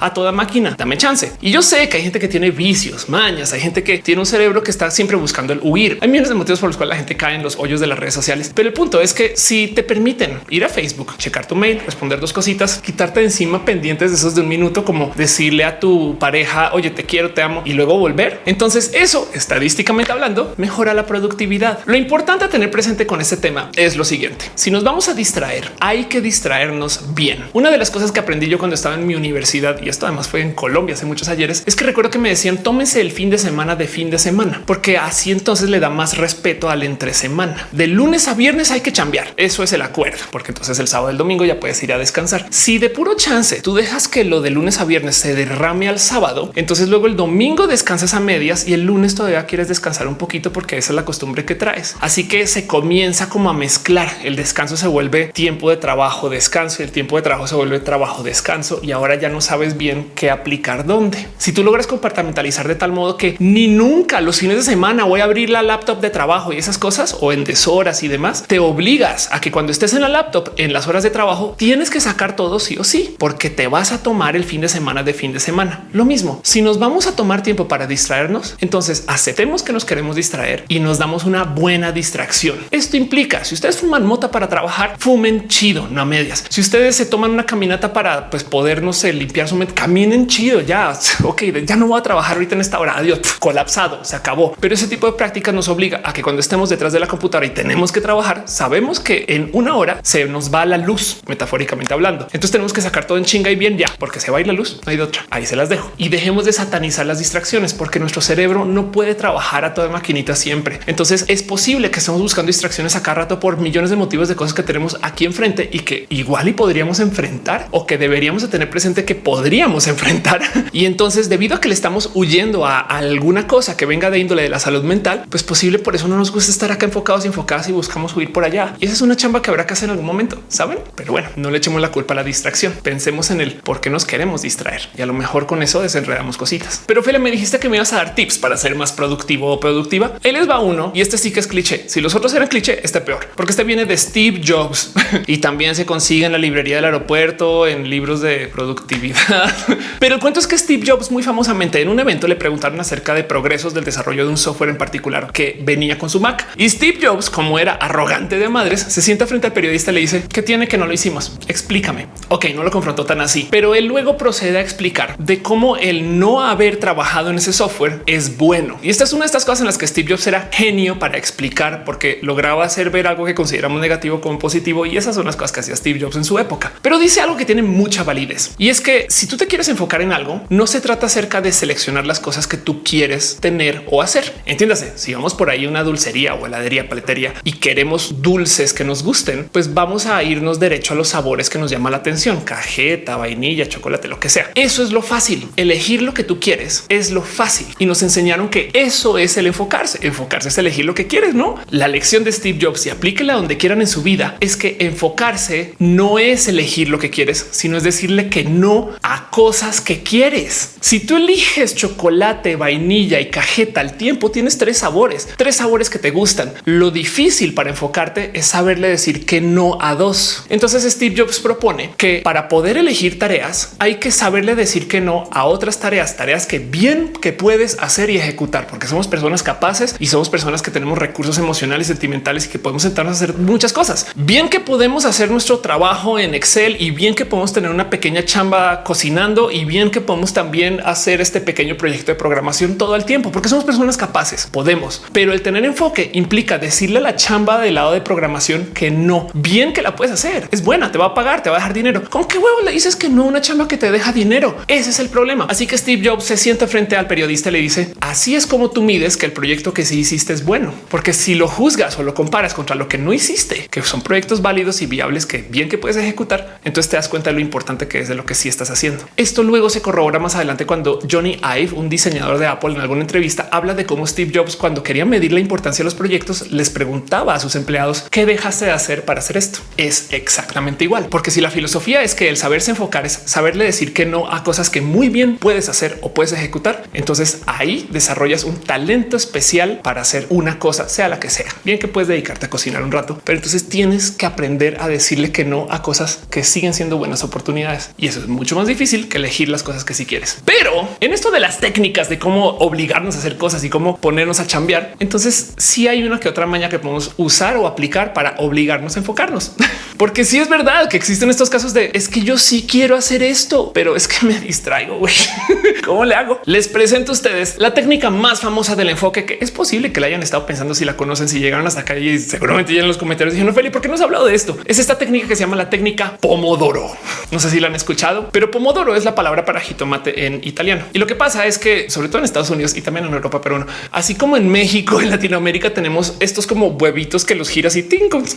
a toda máquina. Dame chance. Y yo sé que hay gente que tiene vicios, mañas, hay gente que tiene un cerebro que está siempre buscando el huir. Hay millones de motivos por los cuales la gente cae en los hoyos de las redes sociales. Pero el punto es que si te permiten ir a Facebook, checar tu mail, responder dos cositas, quitarte encima pendientes de esos de un minuto, como decirle a tu pareja, oye, te quiero, te amo y luego volver. Entonces eso estadísticamente hablando mejora la productividad. Lo importante a tener presente con este tema es lo siguiente. Si nos vamos a distraer, hay que distraernos bien. Una de las cosas que aprendí yo cuando estaba en mi universidad, y esto además fue en Colombia hace muchos ayeres, es que recuerdo que me decían tómese el fin de semana de fin de semana, porque así entonces le da más respeto al entre semana. De lunes a viernes hay que cambiar. Eso es el acuerdo, porque entonces el sábado, el domingo ya puedes ir a descansar. Si de puro chance tú dejas que lo de lunes a viernes se derrame al sábado, entonces luego el domingo descansas a medias y el lunes todavía quieres descansar un poquito porque esa es la costumbre que traes. Así que se comienza como a mezclar. El descanso se vuelve tiempo de trabajo, descanso y el tiempo de trabajo se vuelve trabajo, descanso y ahora ya no sabes bien qué aplicar dónde. Si tú logras compartamentalizar de tal modo que ni nunca los fines de semana voy a abrir la laptop de trabajo y esas cosas o en deshoras y demás, te obligas a que cuando estés en la laptop en las horas de trabajo tienes que sacar todo sí o sí, porque te vas a tomar el fin de semana de fin de semana. Lo mismo, si nos vamos a tomar tiempo para distraernos, entonces aceptemos que nos queremos distraer y nos damos una buena distracción. Esto implica si ustedes fuman mota para trabajar, fumen chido, no a medias. Si ustedes se toman una caminata para pues, poder no sé, limpiar su mente, caminen chido. Ya, ok, ya no voy a trabajar ahorita en esta hora. Adiós, colapsado, se acabó. Pero ese tipo de prácticas nos obliga a que cuando estemos detrás de la computadora y tenemos que trabajar, sabemos que en una hora se nos va la luz, metafóricamente hablando. Entonces tenemos que sacar todo en chinga y bien ya, porque se va a la luz. No hay de otra. Ahí se las dejo y dejemos de satanizar las distracciones, porque nuestro cerebro no puede trabajar a toda maquinita siempre. Entonces es posible que estemos buscando distracciones a cada rato por millones de motivos de cosas que tenemos aquí enfrente y que igual y podríamos enfrentar o que deberíamos de tener presente que podríamos enfrentar. Y entonces, debido a que le estamos huyendo a alguna cosa que venga de índole de la salud mental, pues posible por eso no nos gusta estar acá enfocados y enfocadas y buscamos huir por allá. Y esa es una chamba que habrá que hacer en algún momento, saben? Pero bueno, no le echemos la culpa a la distracción. Pensemos en el por qué nos queremos distraer y a lo mejor con eso desenredamos cositas. Pero Fele, me dijiste que me ibas a dar tips para ser más productivo o productiva. Él les va uno y este sí que es cliché. Si los otros eran cliché, este peor, porque este viene de Steve Jobs y también se consigue en la librería del aeropuerto, en libros de productividad. Pero el cuento es que Steve Jobs muy famosamente en un evento le preguntaron acerca de progresos del desarrollo de un software en particular que venía con su Mac y Steve Jobs, como era arrogante de madres, se sienta frente al periodista y le dice que tiene que no lo hicimos. Explícame. Ok, no lo confrontó tan así, pero él luego procede a explicar de cómo el no haber trabajado en ese software es bueno. Y esta es una de estas cosas en las que Steve Jobs era genio para explicar porque lograba hacer ver algo que consideramos negativo como positivo. Y esas son las cosas que hacía Steve Jobs en su época. Pero dice algo que tiene mucha validez y es que si tú te quieres enfocar en algo, no se trata acerca de seleccionar las cosas que tú quieres tener o hacer. Entiéndase, si vamos por ahí una dulcería o heladería, paletería y queremos dulces que nos gusten, pues vamos a irnos derecho a los sabores que nos llama la atención, cajeta, vainilla, chocolate, lo que sea. Eso es lo fácil. Elegir lo que tú quieres es lo fácil y nos enseñaron que eso es el enfocarse. Enfocarse es elegir lo que quieres, no? La lección de Steve Jobs y aplíquela donde quieran en su vida es que enfocarse no es elegir lo que quieres, sino es decirle que no a cosas que quieres. Si tú eliges chocolate, vainilla y cajeta al tiempo, tienes tres sabores, tres sabores que te gustan. Lo difícil para enfocarte es saberle decir que no a dos. Entonces Steve Jobs propone que para poder elegir tareas hay que saberle decir que no a otras tareas, tareas que bien que puedes hacer y ejecutar, porque somos personas capaces y somos personas que tenemos recursos emocionales, sentimentales y que podemos sentarnos a hacer muchas cosas. Bien que podemos hacer nuestro trabajo en Excel y bien que podemos tener una pequeña chamba cocinando y bien que podemos también hacer este pequeño proyecto de programación todo el tiempo, porque somos personas capaces, podemos, pero el tener enfoque implica decirle a la chamba del lado de programación que no, bien que la puedes hacer, es buena, te va a pagar, te va a dejar dinero. ¿Con qué huevo le dices que no una chamba que te deja dinero? Ese es el problema. Así que Steve Jobs se sienta frente al periodista y le dice, así es como tú mides que el proyecto que sí hiciste es bueno, porque si lo juzgas o lo comparas contra lo que no hiciste, que son proyectos válidos y viables que bien que puedes ejecutar, entonces te das cuenta de lo importante que es de lo que sí estás haciendo. Esto luego se corrobora más adelante cuando Johnny Ive, un diseñador de Apple, en alguna entrevista habla de cómo Steve Jobs, cuando quería medir la importancia de los proyectos, les preguntaba a sus empleados qué dejaste de hacer para hacer esto. Es exactamente igual, porque si la filosofía es que el saberse enfocar es saberle decir que no a cosas que muy bien puedes hacer o puedes ejecutar, entonces ahí desarrollas un talento especial para hacer una cosa, sea la que sea. Bien que puedes dedicarte a cocinar un rato, pero entonces tienes que aprender a decirle que no a cosas que siguen siendo buenas oportunidades. Y eso es mucho más difícil que elegir las cosas que si sí quieres. Pero en esto de las técnicas de cómo obligarnos a hacer cosas y cómo ponernos a chambear, entonces sí hay una que otra maña que podemos usar o aplicar para obligarnos a enfocarnos. Porque sí es verdad que existen estos casos de es que yo sí quiero hacer esto, pero es que me distraigo. güey. ¿Cómo le hago? Les presento a ustedes la técnica más famosa del enfoque que es posible que la hayan estado pensando si la conocen, si llegaron hasta acá y seguramente ya en los comentarios dijeron, Feli, ¿por qué no has hablado de esto? Es esta técnica que se llama la técnica Pomodoro. No sé si la han escuchado, pero Pomodoro es la palabra para jitomate en italiano. Y lo que pasa es que sobre todo en Estados Unidos y también en Europa, pero así como en México, en Latinoamérica tenemos estos como huevitos que los giras y tincos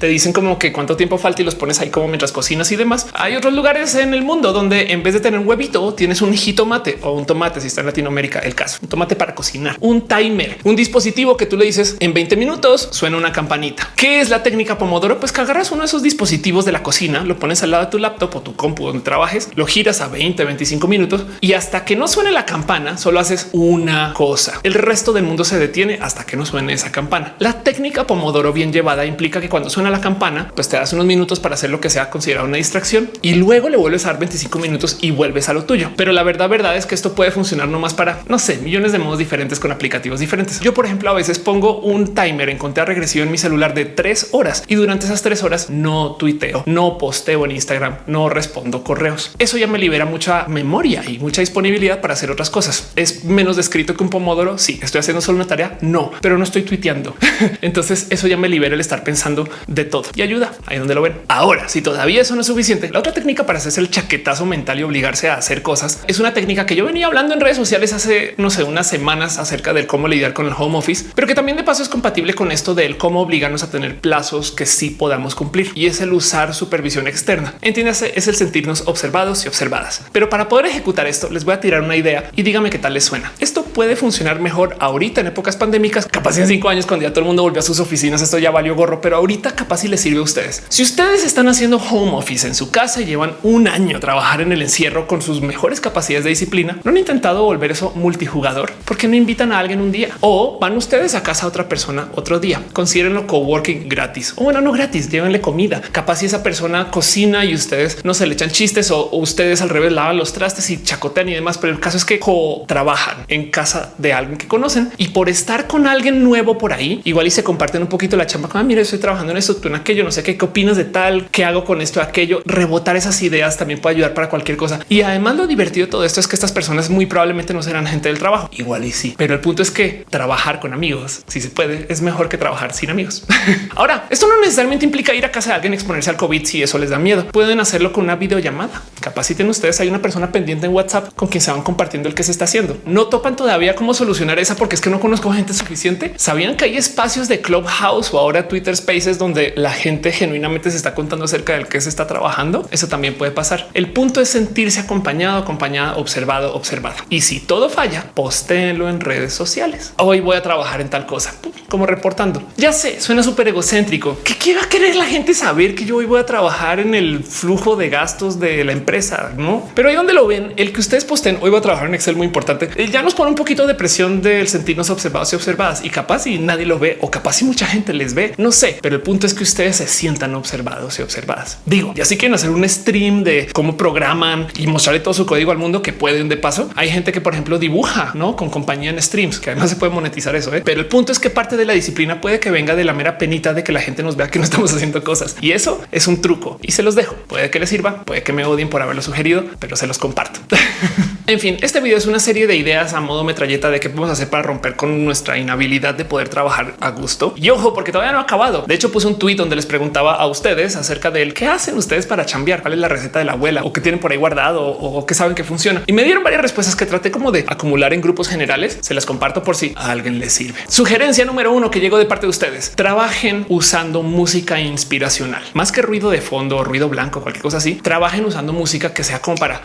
te dicen como que cuánto tiempo falta y los pones ahí como mientras cocinas y demás. Hay otros lugares en el mundo donde en vez de tener un huevito tienes un jitomate o un tomate. Si está en Latinoamérica, el caso, un tomate para cocinar, un timer, un dispositivo que tú le dices en 20 minutos suena una campanita. ¿Qué es la técnica Pomodoro? Pues que agarras uno de esos dispositivos de la cocina, lo pones al lado de tu laptop o tu compu donde trabajes, lo giras a 20, 25 minutos y hasta que no suene la campana, solo haces una cosa. El resto del mundo se detiene hasta que no suene esa campana. La técnica Pomodoro bien llevada implica que cuando suena la campana, pues te das unos minutos para hacer lo que sea considerado una distracción y luego le vuelves a dar 25 minutos y vuelves a lo tuyo. Pero la verdad, verdad es que esto puede funcionar nomás para no sé, millones de modos diferentes con aplicativos diferentes. Yo, por ejemplo, a veces pongo un timer en conteo regresivo en mi celular de tres horas y durante esas tres horas no tuiteo, no posteo en Instagram, no respondo correos. Eso ya me libera mucha memoria y mucha disponibilidad para hacer otras cosas. Es menos descrito que un pomodoro. Sí, estoy haciendo solo una tarea. No, pero no estoy tuiteando. Entonces eso ya me libera el estar pensando de todo y ayuda ahí donde lo ven. Ahora, si todavía eso no es suficiente, la otra técnica para hacerse el chaquetazo mental y obligarse a hacer cosas es una técnica que yo venía hablando en redes sociales hace no sé, unas semanas acerca del cómo lidiar con el home office, pero que también de paso es compatible con esto del cómo obligarnos a tener plazos que sí podamos cumplir y es el usar supervisión externa. Entiéndase, es el sentirnos observados y observadas. Pero para poder ejecutar esto, les voy a tirar una idea y dígame qué tal les suena. Esto puede funcionar mejor ahorita en épocas pandémicas, capaz en cinco años cuando ya todo el mundo volvió a sus oficinas. Esto ya valió gorro, pero ahorita capaz si les sirve a ustedes. Si ustedes están haciendo home office en su casa y llevan un año trabajar en el encierro con sus mejores capacidades de disciplina, no han intentado volver eso multijugador porque no invitan a alguien un día o van ustedes a casa a otra persona otro día. Considérenlo coworking gratis o bueno, no gratis, llévenle comida. Capaz si esa persona cocina y ustedes no se le echan chistes o, ustedes al revés lavan los trastes y chacotean y demás. Pero el caso es que trabajan en casa de alguien que conocen y por estar con alguien nuevo por ahí, igual y se comparten un poquito la chamba. Ah, mira, estoy trabajando en esto, tú en aquello, no sé qué, qué opinas de tal, qué hago con esto, aquello, rebotar esas ideas también puede ayudar para cualquier cosa. Y además lo divertido de todo esto es que estas personas muy probablemente no serán gente del trabajo, igual y sí, pero el punto es que trabajar con amigos, si se puede, es mejor que trabajar sin amigos. Ahora, esto no necesariamente implica ir a casa de alguien exponerse al COVID si eso les da miedo. Pueden hacerlo con una videollamada. Capaciten ustedes, hay una persona pendiente en WhatsApp con quien se van compartiendo el que se está haciendo. No topan todavía cómo solucionar esa porque es que no conozco gente suficiente. Sabían que hay espacios de Clubhouse o ahora Twitter Spaces donde la gente genuinamente se está contando acerca del que se está trabajando. Eso también puede pasar. El punto es sentirse acompañado, acompañada, observado, observado. Y si todo falla, postéenlo en redes sociales. Hoy voy a trabajar en tal cosa, como reportando. Ya sé, suena súper egocéntrico. ¿Qué, ¿Qué va a querer la gente saber que yo hoy voy a trabajar en el flujo de gastos de la empresa? No, pero ahí donde lo ven, el que ustedes posten hoy voy a trabajar en Excel muy importante. Eh, ya nos pone un poquito de presión del sentirnos observados y observadas y capaz y nadie lo ve o capaz y mucha gente les ve. No sé, pero el punto es que ustedes se sientan observados y observadas. Digo, y así quieren hacer un stream de cómo programan y mostrarle todo su código al mundo que pueden de paso. Hay gente que, por ejemplo, dibuja ¿no? con compañía en streams, que además se puede monetizar eso. ¿eh? Pero el punto es que parte de la disciplina puede que venga de la mera penita de que la gente nos vea que no estamos haciendo cosas. Y eso es un truco y se los dejo. Puede que les sirva, puede que me odien por haberlo sugerido, pero se los comparto. en fin, este video es una serie de ideas a modo metralleta de qué podemos hacer para romper con nuestra inhabilidad de poder trabajar a gusto. Y ojo, porque todavía no ha acabado. De hecho, puse un tweet donde les preguntaba a ustedes acerca del qué hacen ustedes para chambear, cuál es la receta de la abuela o qué tienen por ahí guardado o qué saben que funciona. Y me dieron varias respuestas que traté como de acumular en grupos generales. Se las comparto por si a alguien les sirve. Sugerencia número uno que llegó de parte de ustedes. Trabajen usando música inspiracional más que ruido de fondo, ruido blanco, cualquier cosa así. Trabajen usando música que sea como para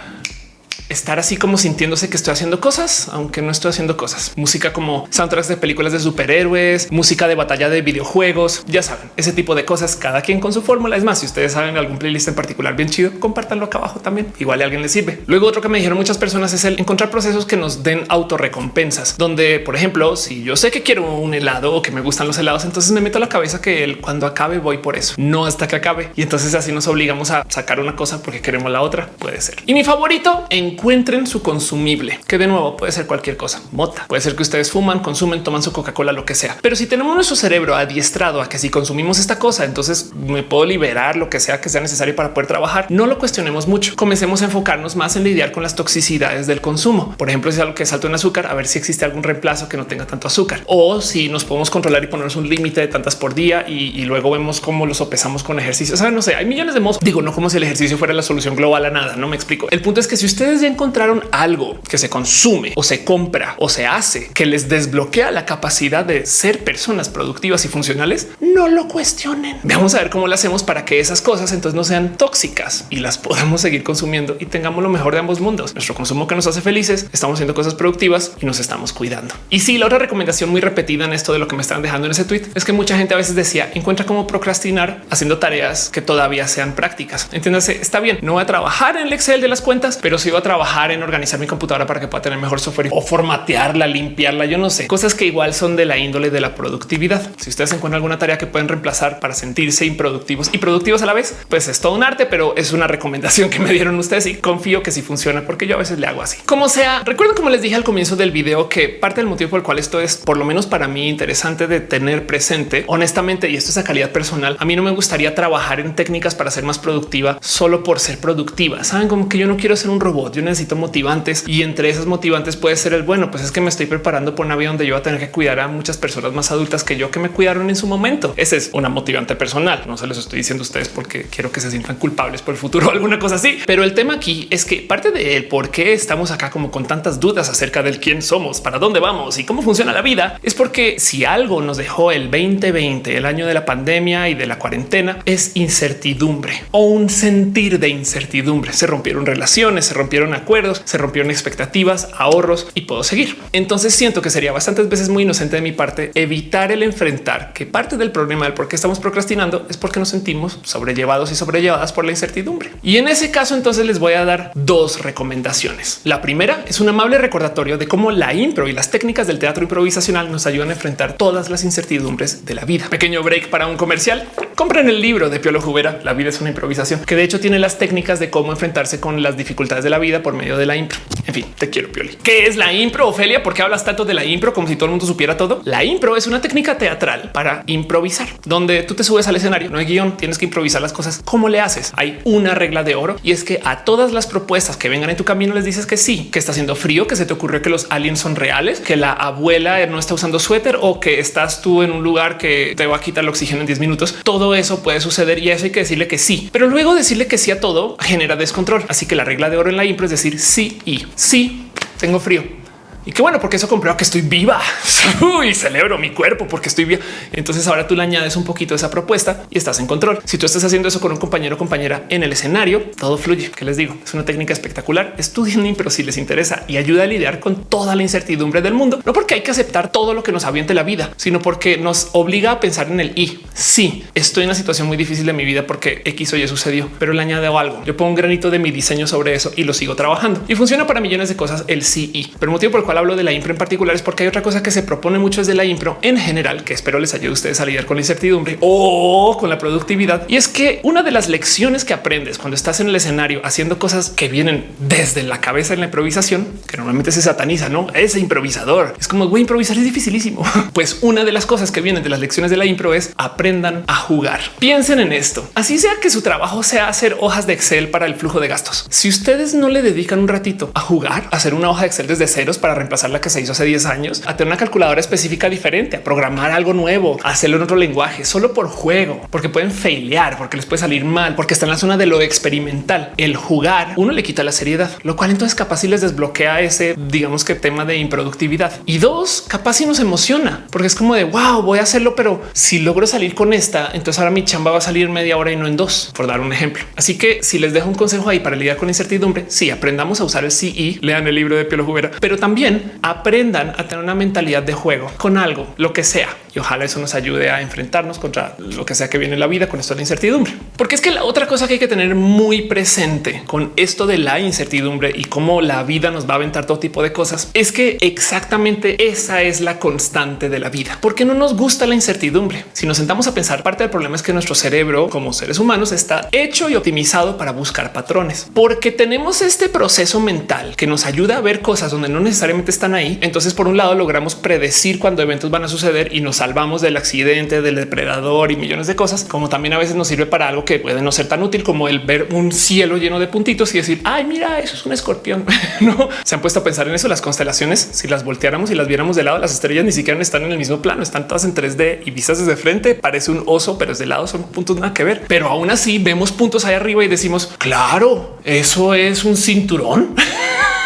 estar así como sintiéndose que estoy haciendo cosas, aunque no estoy haciendo cosas. Música como soundtracks de películas de superhéroes, música de batalla de videojuegos, ya saben, ese tipo de cosas, cada quien con su fórmula. Es más, si ustedes saben algún playlist en particular bien chido, compártanlo acá abajo también. Igual a alguien le sirve. Luego otro que me dijeron muchas personas es el encontrar procesos que nos den autorrecompensas, donde, por ejemplo, si yo sé que quiero un helado o que me gustan los helados, entonces me meto a la cabeza que el cuando acabe voy por eso, no hasta que acabe. Y entonces así nos obligamos a sacar una cosa porque queremos la otra. Puede ser. Y mi favorito, encuentren su consumible, que de nuevo puede ser cualquier cosa. Mota. Puede ser que ustedes fuman, consumen, toman su Coca-Cola, lo que sea. Pero si tenemos nuestro cerebro adiestrado a que si consumimos esta cosa, entonces me puedo liberar lo que sea que sea necesario para poder trabajar. No lo cuestionemos mucho. Comencemos a enfocarnos más en lidiar con las toxicidades del consumo. Por ejemplo, si es algo que es alto en azúcar, a ver si existe algún reemplazo que no tenga tanto azúcar o si nos podemos controlar y ponernos un límite de tantas por día y, luego vemos cómo lo sopesamos con ejercicio. O sea, no sé, hay millones de modos. Digo, no como si el ejercicio fuera la solución global a nada. No me explico. El punto es que si ustedes ya encontraron algo que se consume o se compra o se hace que les desbloquea la capacidad de ser personas productivas y funcionales, no lo cuestionen. Vamos a ver cómo lo hacemos para que esas cosas entonces no sean tóxicas y las podamos seguir consumiendo y tengamos lo mejor de ambos mundos. Nuestro consumo que nos hace felices, estamos haciendo cosas productivas y nos estamos cuidando. Y sí, la otra recomendación muy repetida en esto de lo que me están dejando en ese tweet es que mucha gente a veces decía encuentra cómo procrastinar haciendo tareas que todavía sean prácticas. Entiéndase, está bien, no voy a trabajar en el Excel de las cuentas, pero sí voy a trabajar en organizar mi computadora para que pueda tener mejor software o formatearla, limpiarla. Yo no sé, cosas que igual son de la índole de la productividad. Si ustedes encuentran alguna tarea que pueden reemplazar para sentirse improductivos y productivos a la vez, pues es todo un arte, pero es una recomendación que me dieron ustedes y confío que sí funciona porque yo a veces le hago así. Como sea, recuerden como les dije al comienzo del video que parte del motivo por el cual esto es por lo menos para mí interesante de tener presente honestamente, y esto es a calidad personal. A mí no me gustaría trabajar en técnicas para ser más productiva solo por ser productiva. Saben como que yo no quiero ser un robot, necesito motivantes y entre esas motivantes puede ser el bueno, pues es que me estoy preparando por una vida donde yo voy a tener que cuidar a muchas personas más adultas que yo que me cuidaron en su momento. Esa es una motivante personal. No se les estoy diciendo a ustedes porque quiero que se sientan culpables por el futuro o alguna cosa así. Pero el tema aquí es que parte de él, por qué estamos acá como con tantas dudas acerca del quién somos, para dónde vamos y cómo funciona la vida, es porque si algo nos dejó el 2020, el año de la pandemia y de la cuarentena, es incertidumbre o un sentir de incertidumbre. Se rompieron relaciones, se rompieron acuerdos, se rompieron expectativas, ahorros y puedo seguir. Entonces siento que sería bastantes veces muy inocente de mi parte evitar el enfrentar que parte del problema del por qué estamos procrastinando es porque nos sentimos sobrellevados y sobrellevadas por la incertidumbre. Y en ese caso, entonces les voy a dar dos recomendaciones. La primera es un amable recordatorio de cómo la impro y las técnicas del teatro improvisacional nos ayudan a enfrentar todas las incertidumbres de la vida. Pequeño break para un comercial. Compren el libro de Piolo Jubera. La vida es una improvisación que de hecho tiene las técnicas de cómo enfrentarse con las dificultades de la vida por medio de la impro. En fin, te quiero Pioli. ¿Qué es la impro, Ofelia? ¿Por qué hablas tanto de la impro como si todo el mundo supiera todo? La impro es una técnica teatral para improvisar, donde tú te subes al escenario, no hay guion, tienes que improvisar las cosas. ¿Cómo le haces? Hay una regla de oro y es que a todas las propuestas que vengan en tu camino les dices que sí, que está haciendo frío, que se te ocurrió que los aliens son reales, que la abuela no está usando suéter o que estás tú en un lugar que te va a quitar el oxígeno en 10 minutos. Todo eso puede suceder y eso hay que decirle que sí, pero luego decirle que sí a todo genera descontrol. Así que la regla de oro en la impro es decir sí y sí, tengo frío y qué bueno, porque eso comprueba que estoy viva y celebro mi cuerpo porque estoy bien. Entonces ahora tú le añades un poquito esa propuesta y estás en control. Si tú estás haciendo eso con un compañero o compañera en el escenario, todo fluye. Que les digo, es una técnica espectacular. Estudien, pero si les interesa y ayuda a lidiar con toda la incertidumbre del mundo, no porque hay que aceptar todo lo que nos aviente la vida, sino porque nos obliga a pensar en el y. Sí, estoy en una situación muy difícil de mi vida porque X o Y sucedió, pero le añado algo. Yo pongo un granito de mi diseño sobre eso y lo sigo trabajando y funciona para millones de cosas. El sí y, pero el motivo por el cual hablo de la impro en particular es porque hay otra cosa que se propone mucho desde la impro en general, que espero les ayude a ustedes a lidiar con la incertidumbre o con la productividad. Y es que una de las lecciones que aprendes cuando estás en el escenario haciendo cosas que vienen desde la cabeza en la improvisación, que normalmente se sataniza, no ese improvisador es como voy a improvisar, es dificilísimo. Pues una de las cosas que vienen de las lecciones de la impro es aprendan a jugar. Piensen en esto. Así sea que su trabajo sea hacer hojas de Excel para el flujo de gastos. Si ustedes no le dedican un ratito a jugar, a hacer una hoja de Excel desde ceros para reemplazar la que se hizo hace 10 años, a tener una calculadora específica diferente, a programar algo nuevo, a hacerlo en otro lenguaje, solo por juego, porque pueden failear, porque les puede salir mal, porque está en la zona de lo experimental. El jugar, uno le quita la seriedad, lo cual entonces capaz si les desbloquea ese, digamos que tema de improductividad. Y dos, capaz si nos emociona, porque es como de wow, voy a hacerlo, pero si logro salir con esta, entonces ahora mi chamba va a salir media hora y no en dos, por dar un ejemplo. Así que si les dejo un consejo ahí para lidiar con incertidumbre, sí, aprendamos a usar el CI, lean el libro de Pielo Jubera, pero también aprendan a tener una mentalidad de juego con algo, lo que sea. Y ojalá eso nos ayude a enfrentarnos contra lo que sea que viene en la vida con esto de la incertidumbre. Porque es que la otra cosa que hay que tener muy presente con esto de la incertidumbre y cómo la vida nos va a aventar todo tipo de cosas es que exactamente esa es la constante de la vida. Porque no nos gusta la incertidumbre. Si nos sentamos a pensar, parte del problema es que nuestro cerebro como seres humanos está hecho y optimizado para buscar patrones. Porque tenemos este proceso mental que nos ayuda a ver cosas donde no necesariamente están ahí. Entonces, por un lado, logramos predecir cuando eventos van a suceder y nos salvamos del accidente, del depredador y millones de cosas, como también a veces nos sirve para algo que puede no ser tan útil como el ver un cielo lleno de puntitos y decir, ay, mira, eso es un escorpión. no se han puesto a pensar en eso. Las constelaciones, si las volteáramos y las viéramos de lado, las estrellas ni siquiera están en el mismo plano, están todas en 3D y vistas desde frente. Parece un oso, pero es de lado son puntos nada que ver. Pero aún así vemos puntos ahí arriba y decimos, claro, eso es un cinturón.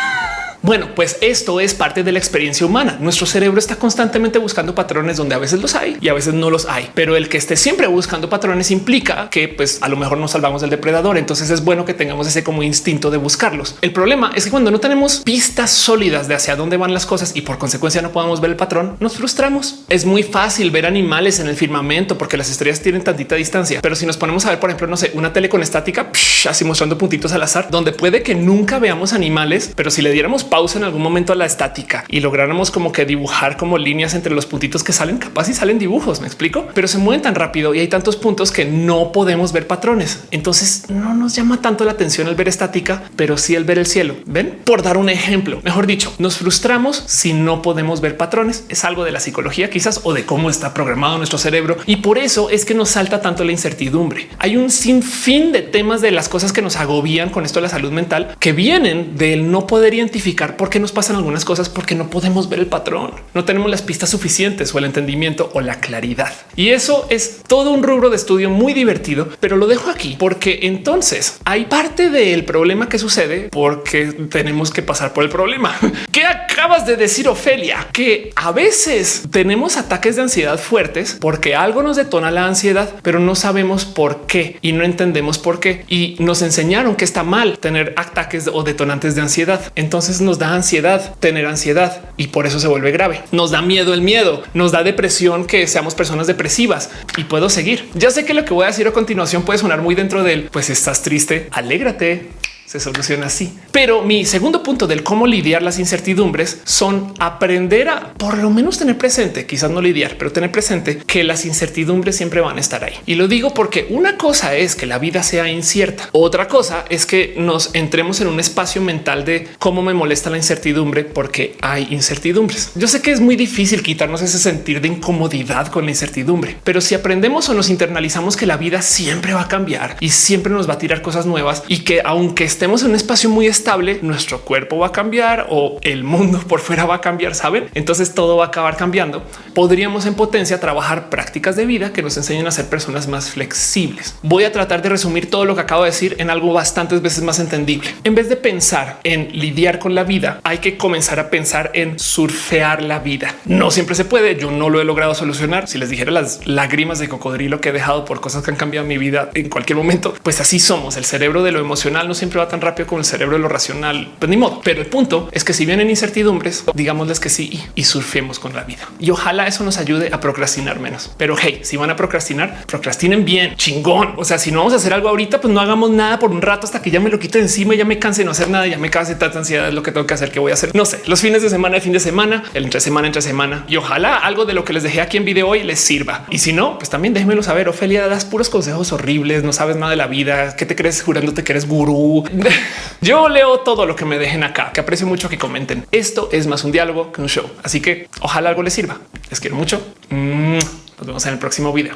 Bueno, pues esto es parte de la experiencia humana. Nuestro cerebro está constantemente buscando patrones donde a veces los hay y a veces no los hay, pero el que esté siempre buscando patrones implica que pues a lo mejor nos salvamos del depredador. Entonces es bueno que tengamos ese como instinto de buscarlos. El problema es que cuando no tenemos pistas sólidas de hacia dónde van las cosas y por consecuencia no podemos ver el patrón, nos frustramos. Es muy fácil ver animales en el firmamento porque las estrellas tienen tantita distancia, pero si nos ponemos a ver, por ejemplo, no sé, una tele con estática, así mostrando puntitos al azar, donde puede que nunca veamos animales, pero si le diéramos pausa en algún momento a la estática y lográramos como que dibujar como líneas entre los puntitos que salen, capaz y salen dibujos, me explico, pero se mueven tan rápido y hay tantos puntos que no podemos ver patrones. Entonces no nos llama tanto la atención el ver estática, pero sí el ver el cielo. Ven, por dar un ejemplo, mejor dicho, nos frustramos si no podemos ver patrones. Es algo de la psicología quizás o de cómo está programado nuestro cerebro y por eso es que nos salta tanto la incertidumbre. Hay un sinfín de temas de las cosas que nos agobian con esto de la salud mental que vienen del no poder identificar por qué nos pasan algunas cosas, porque no podemos ver el patrón, no tenemos las pistas suficientes o el entendimiento o la claridad. Y eso es todo un rubro de estudio muy divertido, pero lo dejo aquí porque entonces hay parte del problema que sucede porque tenemos que pasar por el problema. ¿Qué acabas de decir, Ofelia? Que a veces tenemos ataques de ansiedad fuertes porque algo nos detona la ansiedad, pero no sabemos por qué y no entendemos por qué. Y nos enseñaron que está mal tener ataques o detonantes de ansiedad. Entonces nos da ansiedad tener ansiedad y por eso se vuelve grave. Nos da miedo el miedo, nos da depresión que seamos personas depresivas y puedo seguir. Ya sé que lo que voy a decir a continuación puede sonar muy dentro del pues estás triste, alégrate, se soluciona así. Pero mi segundo punto del cómo lidiar las incertidumbres son aprender a por lo menos tener presente, quizás no lidiar, pero tener presente que las incertidumbres siempre van a estar ahí. Y lo digo porque una cosa es que la vida sea incierta. Otra cosa es que nos entremos en un espacio mental de cómo me molesta la incertidumbre porque hay incertidumbres. Yo sé que es muy difícil quitarnos ese sentir de incomodidad con la incertidumbre, pero si aprendemos o nos internalizamos que la vida siempre va a cambiar y siempre nos va a tirar cosas nuevas y que aunque estemos en un espacio muy estable, nuestro cuerpo va a cambiar o el mundo por fuera va a cambiar, saben? Entonces todo va a acabar cambiando. Podríamos en potencia trabajar prácticas de vida que nos enseñen a ser personas más flexibles. Voy a tratar de resumir todo lo que acabo de decir en algo bastantes veces más entendible. En vez de pensar en lidiar con la vida, hay que comenzar a pensar en surfear la vida. No siempre se puede. Yo no lo he logrado solucionar. Si les dijera las lágrimas de cocodrilo que he dejado por cosas que han cambiado mi vida en cualquier momento, pues así somos. El cerebro de lo emocional no siempre va tan rápido como el cerebro de lo racional, pues ni modo. Pero el punto es que si vienen incertidumbres, digámosles que sí y, surfemos con la vida. Y ojalá eso nos ayude a procrastinar menos. Pero hey, si van a procrastinar, procrastinen bien, chingón. O sea, si no vamos a hacer algo ahorita, pues no hagamos nada por un rato hasta que ya me lo quite encima, ya me canse de no hacer nada, ya me canse tanta ansiedad es lo que tengo que hacer, que voy a hacer. No sé, los fines de semana, el fin de semana, el entre semana, entre semana. Y ojalá algo de lo que les dejé aquí en video hoy les sirva. Y si no, pues también déjenmelo saber. Ofelia, das puros consejos horribles, no sabes nada de la vida, que te crees jurándote que eres gurú. Yo leo todo lo que me dejen acá, que aprecio mucho que comenten. Esto es más un diálogo que un show. Así que ojalá algo les sirva. Les quiero mucho. Mm, nos vemos en el próximo video.